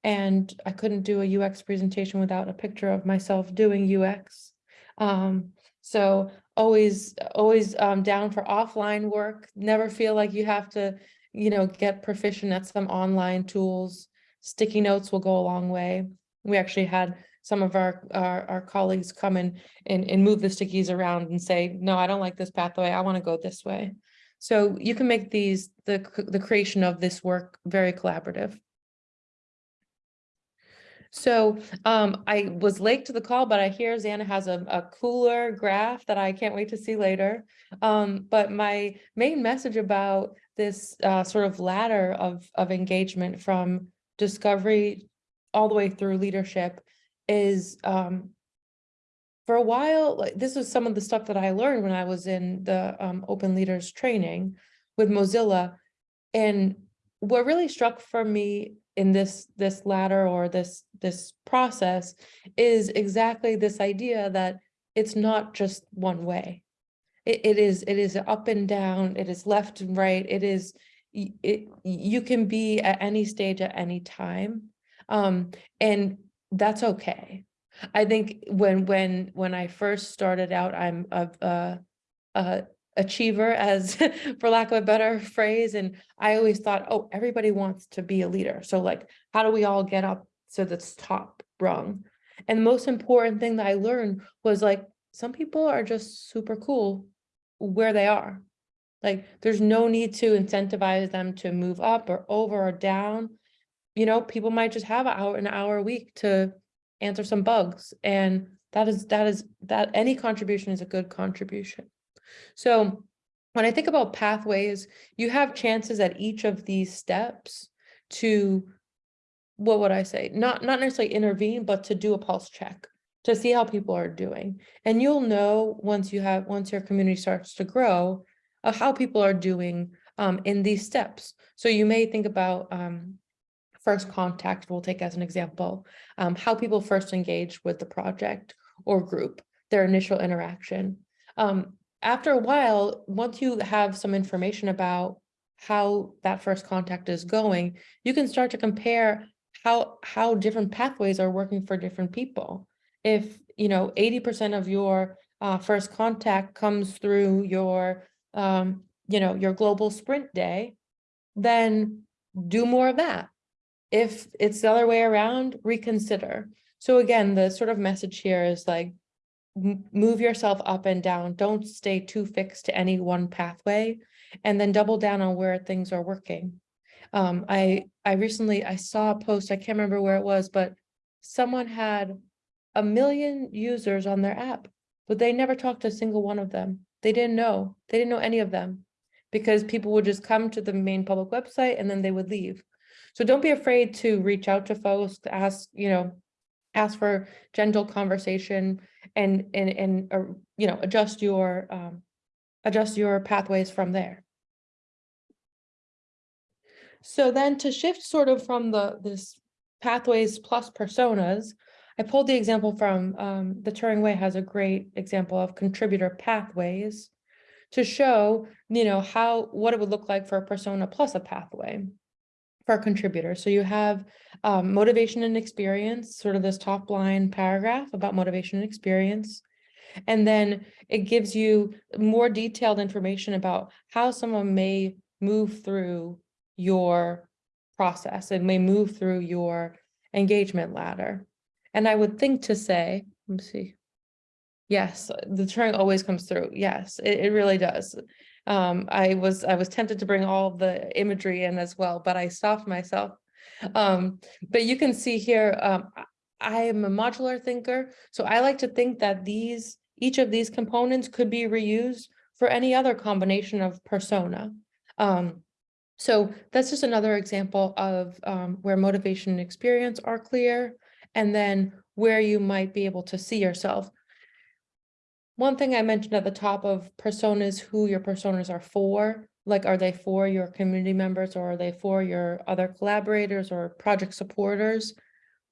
And I couldn't do a UX presentation without a picture of myself doing UX. Um, so always, always um, down for offline work, never feel like you have to, you know, get proficient at some online tools. Sticky notes will go a long way. We actually had some of our, our, our colleagues come in and, and move the stickies around and say, no, I don't like this pathway. I want to go this way. So you can make these, the, the creation of this work very collaborative. So um, I was late to the call, but I hear Zannah has a, a cooler graph that I can't wait to see later. Um, but my main message about this uh, sort of ladder of, of engagement from discovery all the way through leadership is um, for a while, like this was some of the stuff that I learned when I was in the um, open leaders training with Mozilla. And what really struck for me in this this ladder or this this process is exactly this idea that it's not just one way. It, it is it is up and down, it is left and right, it is it you can be at any stage at any time. Um, and that's okay. I think when when when I first started out, I'm a, a, a achiever as for lack of a better phrase. And I always thought, oh, everybody wants to be a leader. So like, how do we all get up to this top rung? And the most important thing that I learned was like, some people are just super cool where they are. Like, there's no need to incentivize them to move up or over or down. You know, people might just have an hour, an hour a week to answer some bugs. And that is, that is, that any contribution is a good contribution. So when I think about pathways, you have chances at each of these steps to, what would I say? Not, not necessarily intervene, but to do a pulse check, to see how people are doing. And you'll know once you have, once your community starts to grow, of how people are doing um, in these steps. So you may think about um, first contact, we'll take as an example, um, how people first engage with the project or group, their initial interaction. Um, after a while, once you have some information about how that first contact is going, you can start to compare how how different pathways are working for different people. If you know 80% of your uh, first contact comes through your um, you know your global sprint day, then do more of that. If it's the other way around, reconsider. So again, the sort of message here is like move yourself up and down. Don't stay too fixed to any one pathway and then double down on where things are working. Um, I, I recently, I saw a post, I can't remember where it was, but someone had a million users on their app, but they never talked to a single one of them. They didn't know, they didn't know any of them because people would just come to the main public website and then they would leave. So don't be afraid to reach out to folks, ask, you know, ask for gentle conversation and, and, and, uh, you know, adjust your, um, adjust your pathways from there. So then to shift sort of from the, this pathways plus personas, I pulled the example from, um, the Turing Way has a great example of contributor pathways to show, you know, how, what it would look like for a persona plus a pathway a contributor. So you have um, motivation and experience, sort of this top line paragraph about motivation and experience. And then it gives you more detailed information about how someone may move through your process and may move through your engagement ladder. And I would think to say, let me see. Yes, the Turing always comes through. Yes, it, it really does. Um, I was I was tempted to bring all the imagery in as well, but I stopped myself. Um, but you can see here, um, I am a modular thinker, so I like to think that these each of these components could be reused for any other combination of persona. Um, so that's just another example of um, where motivation and experience are clear, and then where you might be able to see yourself. One thing I mentioned at the top of personas, who your personas are for, like, are they for your community members or are they for your other collaborators or project supporters?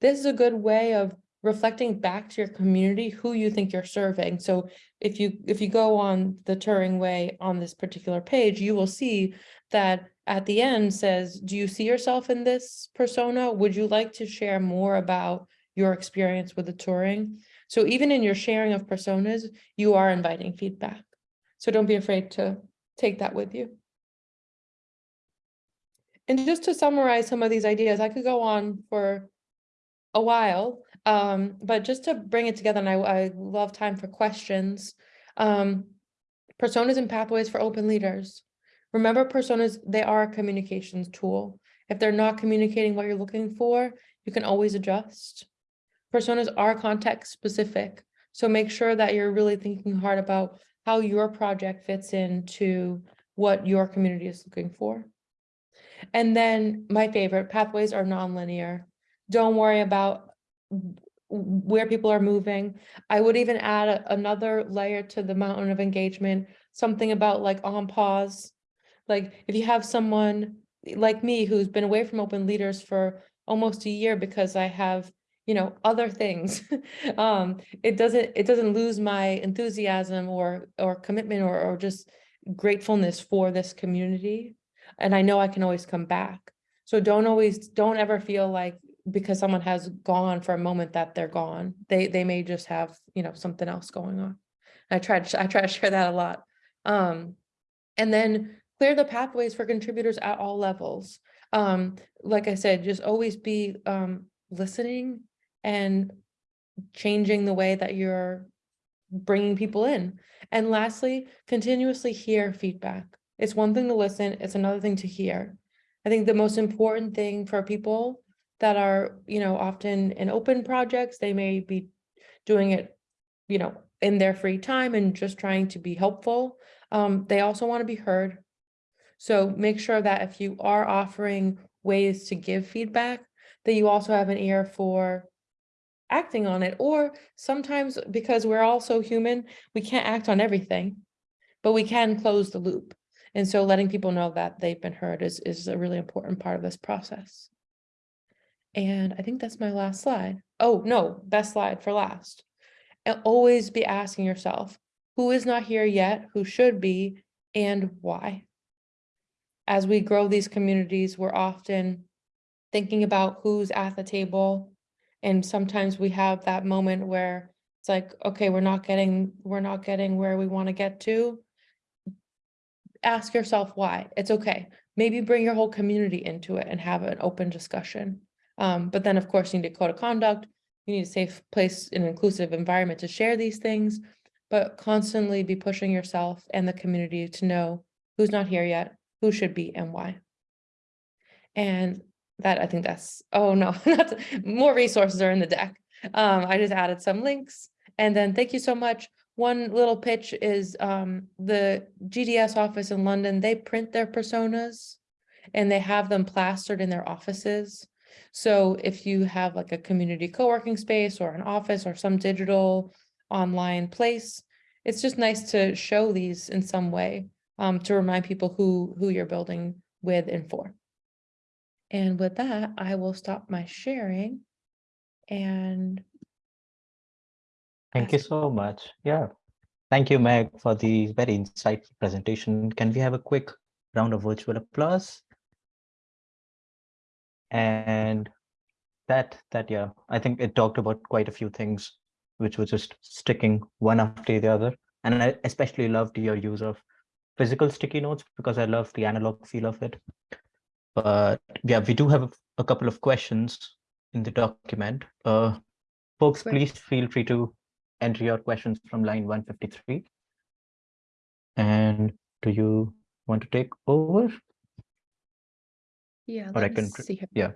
This is a good way of reflecting back to your community who you think you're serving. So if you if you go on the Turing way on this particular page, you will see that at the end says, do you see yourself in this persona? Would you like to share more about your experience with the Turing? So even in your sharing of personas, you are inviting feedback. So don't be afraid to take that with you. And just to summarize some of these ideas, I could go on for a while, um, but just to bring it together, and I, I love time for questions. Um, personas and pathways for open leaders. Remember personas, they are a communications tool. If they're not communicating what you're looking for, you can always adjust. Personas are context specific, so make sure that you're really thinking hard about how your project fits into what your community is looking for. And then my favorite, pathways are nonlinear. Don't worry about where people are moving. I would even add a- another layer to the mountain of engagement, something about like on pause. Like if you have someone like me who's been away from open leaders for almost a year because I have, you know, other things. Um, it doesn't, it doesn't lose my enthusiasm or, or commitment or, or just gratefulness for this community. And I know I can always come back. So don't always, don't ever feel like because someone has gone for a moment that they're gone. They, they may just have, you know, something else going on. I try to, I try to share that a lot. Um, and then clear the pathways for contributors at all levels. Um, like I said, just always be, um, listening and changing the way that you're bringing people in. And lastly, continuously hear feedback. It's one thing to listen, it's another thing to hear. I think the most important thing for people that are, you know, often in open projects, they may be doing it, you know, in their free time and just trying to be helpful. Um, they also want to be heard. So make sure that if you are offering ways to give feedback, that you also have an ear for acting on it. Or sometimes because we're also human, we can't act on everything, but we can close the loop. And so letting people know that they've been heard is, is a really important part of this process. And I think that's my last slide. Oh, no, best slide for last. And always be asking yourself, who is not here yet, who should be, and why? As we grow these communities, we're often thinking about who's at the table. And sometimes we have that moment where it's like, okay, we're not getting, we're not getting where we want to get to. Ask yourself why. It's okay. Maybe bring your whole community into it and have an open discussion. Um, but then, of course, you need a code of conduct. You need a safe place, an inclusive environment to share these things, but constantly be pushing yourself and the community to know who's not here yet, who should be and why. And that, I think that's, oh no, not, more resources are in the deck. Um, I just added some links and then thank you so much. One little pitch is, um, the GDS office in London, they print their personas and they have them plastered in their offices. So if you have like a community co-working space or an office or some digital online place, it's just nice to show these in some way um, to remind people who, who you're building with and for. And with that, I will stop my sharing and Thank you so much. Yeah. Thank you, Meg, for the very insightful presentation. Can we have a quick round of virtual applause? And that, that, yeah, I think it talked about quite a few things, which was just sticking one after the other. And I especially loved your use of physical sticky notes because I love the analog feel of it. But yeah, we do have a couple of questions in the document. Uh, folks, please feel free to enter your questions from line 153. And do you want to take over? yeah, Or I can see yeah.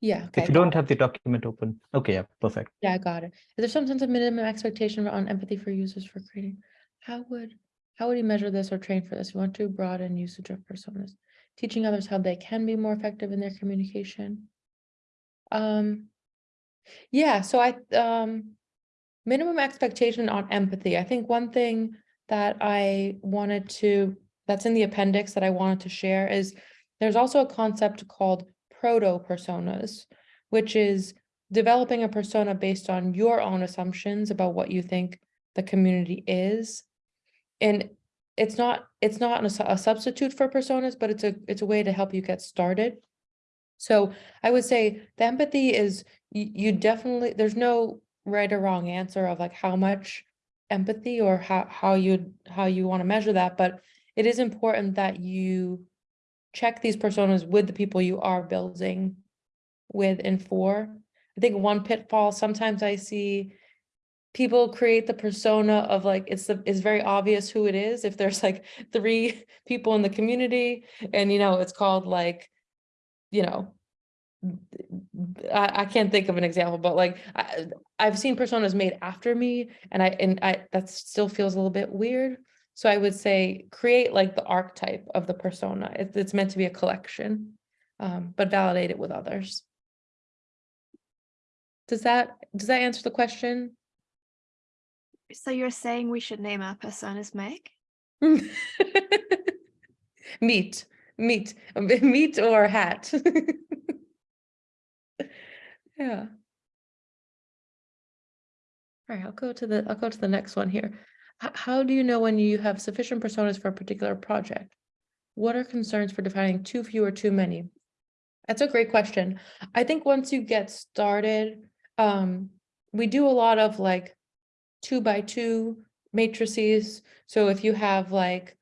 Yeah, okay. If you don't have the document open, okay, yeah, perfect. Yeah, I got it. Is there some sense of minimum expectation on empathy for users for creating? How would, how would you measure this or train for this? We want to broaden usage of personas, teaching others how they can be more effective in their communication. Um, yeah, so I, um, minimum expectation on empathy. I think one thing that I wanted to, that's in the appendix that I wanted to share is there's also a concept called proto personas, which is developing a persona based on your own assumptions about what you think the community is. And it's not, it's not a substitute for personas, but it's a, it's a way to help you get started. So I would say the empathy is, you, you definitely, there's no right or wrong answer of like how much empathy or how, how you, how you want to measure that, but it is important that you check these personas with the people you are building with and for. I think one pitfall, sometimes I see people create the persona of like, it's the, it's very obvious who it is. If there's like three people in the community and, you know, it's called like, you know, I, I can't think of an example, but like, I, I've seen personas made after me and I, and I, that still feels a little bit weird. So I would say create like the archetype of the persona. It's, it's meant to be a collection, um, but validate it with others. Does that, does that answer the question? So you're saying we should name our personas Meg? Meat, meat, meat or hat. Yeah. All right, I'll go to the, I'll go to the next one here. H- How do you know when you have sufficient personas for a particular project? What are concerns for defining too few or too many? That's a great question. I think once you get started, um, we do a lot of like two by two matrices. So if you have like,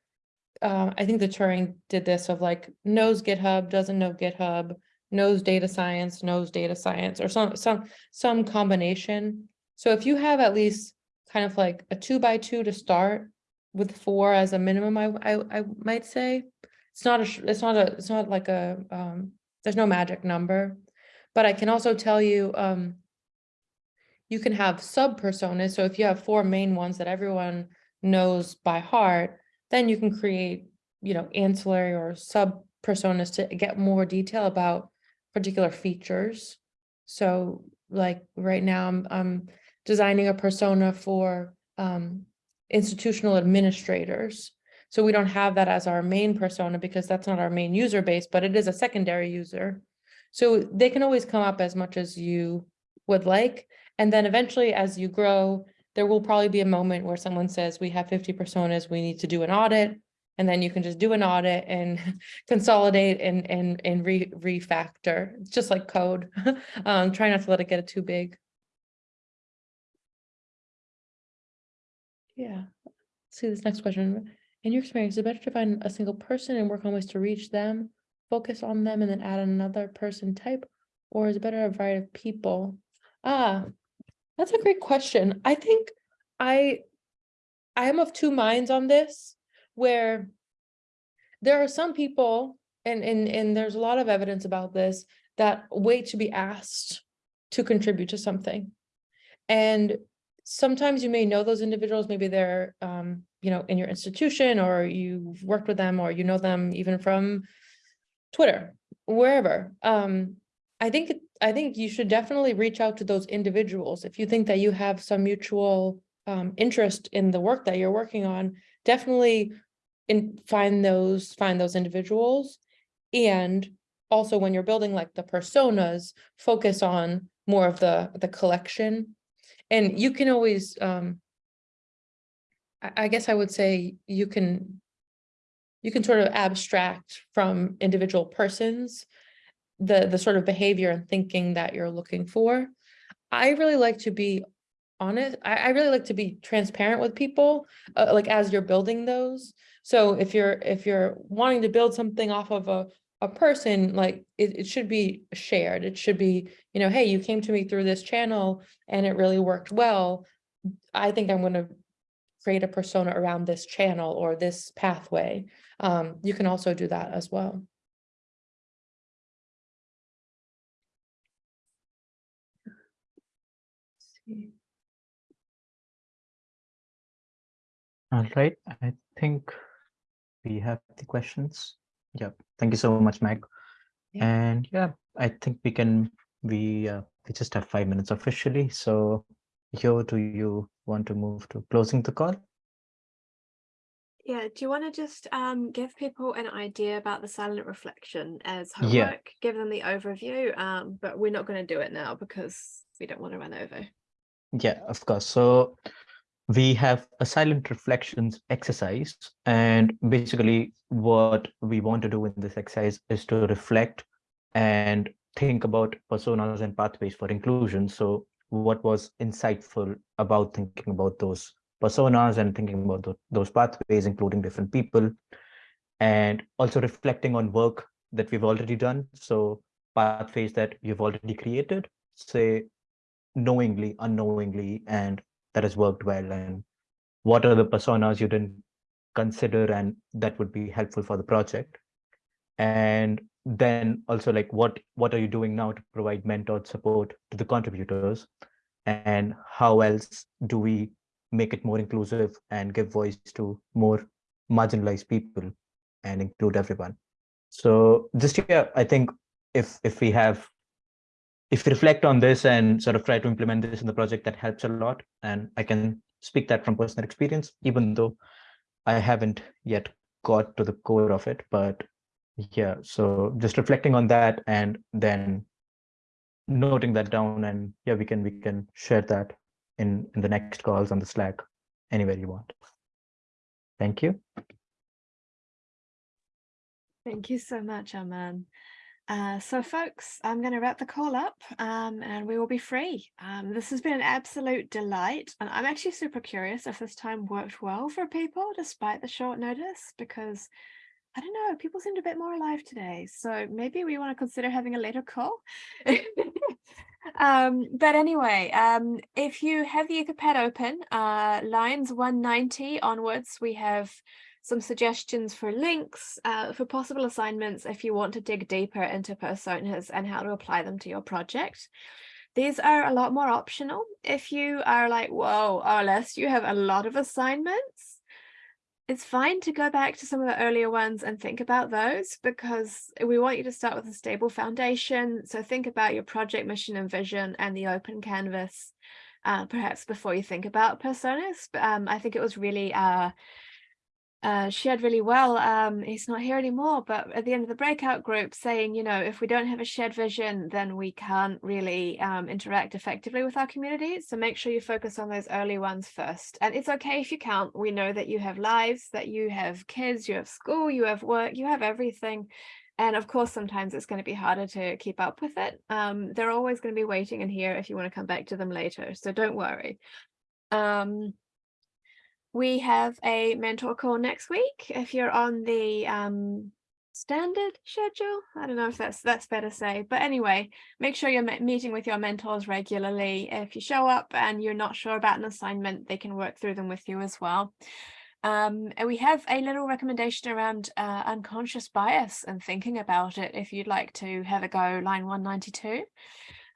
uh, I think the Turing did this of like knows GitHub, doesn't know GitHub, knows data science, knows data science, or some, some, some combination. So if you have at least kind of like a two by two to start with four as a minimum, I, I, I might say. It's not a, it's not a, it's not like a, um, there's no magic number. But I can also tell you, um, you can have sub personas. So if you have four main ones that everyone knows by heart, then you can create, you know, ancillary or sub personas to get more detail about particular features. So like right now, I'm, I'm designing a persona for um, institutional administrators. So we don't have that as our main persona because that's not our main user base, but it is a secondary user. So they can always come up as much as you would like. And then eventually, as you grow, there will probably be a moment where someone says, we have 50 personas, we need to do an audit. And then you can just do an audit and consolidate and, and, and re, refactor. It's just like code. um, try not to let it get too big. Yeah. Let's see this next question. In your experience, is it better to find a single person and work on ways to reach them, focus on them and then add another person type? Or is it better a variety of people? Ah, that's a great question. I think I, I am of two minds on this, where there are some people, and, and, and there's a lot of evidence about this, that wait to be asked to contribute to something. And sometimes you may know those individuals, maybe they're, um, you know, in your institution or you've worked with them or you know them even from Twitter, wherever. Um, I think, I think you should definitely reach out to those individuals. If you think that you have some mutual um, interest in the work that you're working on, definitely in, find those, find those individuals. And also when you're building like the personas, focus on more of the, the collection. And you can always, um, I, I guess I would say you can, you can sort of abstract from individual persons the, the sort of behavior and thinking that you're looking for. I really like to be honest, I, I really like to be transparent with people, uh, like as you're building those. So if you're, if you're wanting to build something off of a, a person, like it, it should be shared. It should be, you know, hey, you came to me through this channel and it really worked well. I think I'm gonna create a persona around this channel or this pathway. Um, you can also do that as well. All right, I think we have the questions. Yeah, thank you so much, Meg. Yeah. And yeah, I think we can, we, uh, we just have five minutes officially. So Yo, do you want to move to closing the call? Yeah, do you want to just um, give people an idea about the silent reflection as homework, Yeah. Give them the overview, um, but we're not going to do it now because we don't want to run over. Yeah, of course. So we have a silent reflections exercise and basically what we want to do in this exercise is to reflect and think about personas and pathways for inclusion. So what was insightful about thinking about those personas and thinking about tho- those pathways, including different people, and also reflecting on work that we've already done. So pathways that you've already created, say knowingly, unknowingly, and that has worked well. And what are the personas you didn't consider and that would be helpful for the project? And then also like what what are you doing now to provide mentored support to the contributors and how else do we make it more inclusive and give voice to more marginalized people and include everyone so just yeah i think if if we have if you reflect on this and sort of try to implement this in the project that helps a lot. And i can speak that from personal experience even though i haven't yet got to the core of it. But yeah so just reflecting on that and then noting that down and yeah we can we can share that in in the next calls on the slack anywhere you want. Thank you. Thank you so much, Aman. Uh, so folks, I'm going to wrap the call up um, and we will be free. Um, this has been an absolute delight and I'm actually super curious if this time worked well for people despite the short notice because I don't know, people seemed a bit more alive today. So maybe we want to consider having a later call. um, but anyway, um, if you have the Etherpad open, uh, lines 190 onwards, we have some suggestions for links uh, for possible assignments if you want to dig deeper into personas and how to apply them to your project. These are a lot more optional. If you are like, whoa, OLS, you have a lot of assignments, it's fine to go back to some of the earlier ones and think about those because we want you to start with a stable foundation. So think about your project mission and vision and the open canvas, uh, perhaps before you think about personas. Um, I think it was really uh, uh, shared really well. Um, he's not here anymore, but at the end of the breakout group saying, you know, if we don't have a shared vision, then we can't really um, interact effectively with our community. So make sure you focus on those early ones first. And it's okay if you can't. We know that you have lives, that you have kids, you have school, you have work, you have everything. And of course, sometimes it's going to be harder to keep up with it. Um, they're always going to be waiting in here if you want to come back to them later. So don't worry. Um, we have a mentor call next week. If you're on the um, standard schedule, I don't know if that's that's to say, but anyway, make sure you're meeting with your mentors regularly. If you show up and you're not sure about an assignment, they can work through them with you as well. Um, and we have a little recommendation around uh, unconscious bias and thinking about it if you'd like to have a go, line 192.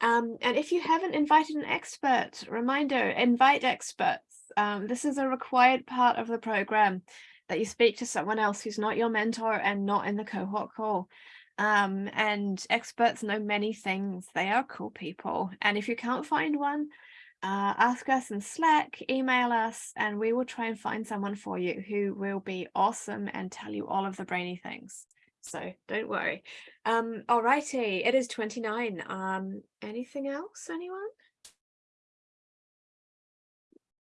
Um, and if you haven't invited an expert, reminder, invite experts. Um, this is a required part of the program that you speak to someone else who's not your mentor and not in the cohort call. Um, and experts know many things. They are cool people. And if you can't find one, uh, ask us in Slack, email us, and we will try and find someone for you who will be awesome and tell you all of the brainy things. So don't worry. Um, alrighty, it is 29. Um, anything else, anyone?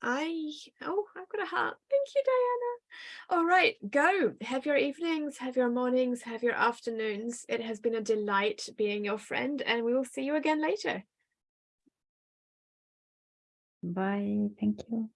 I, oh, I've got a heart. Thank you, Diana. All right, go. Have your evenings, have your mornings, have your afternoons. It has been a delight being your friend and we will see you again later. Bye. Thank you.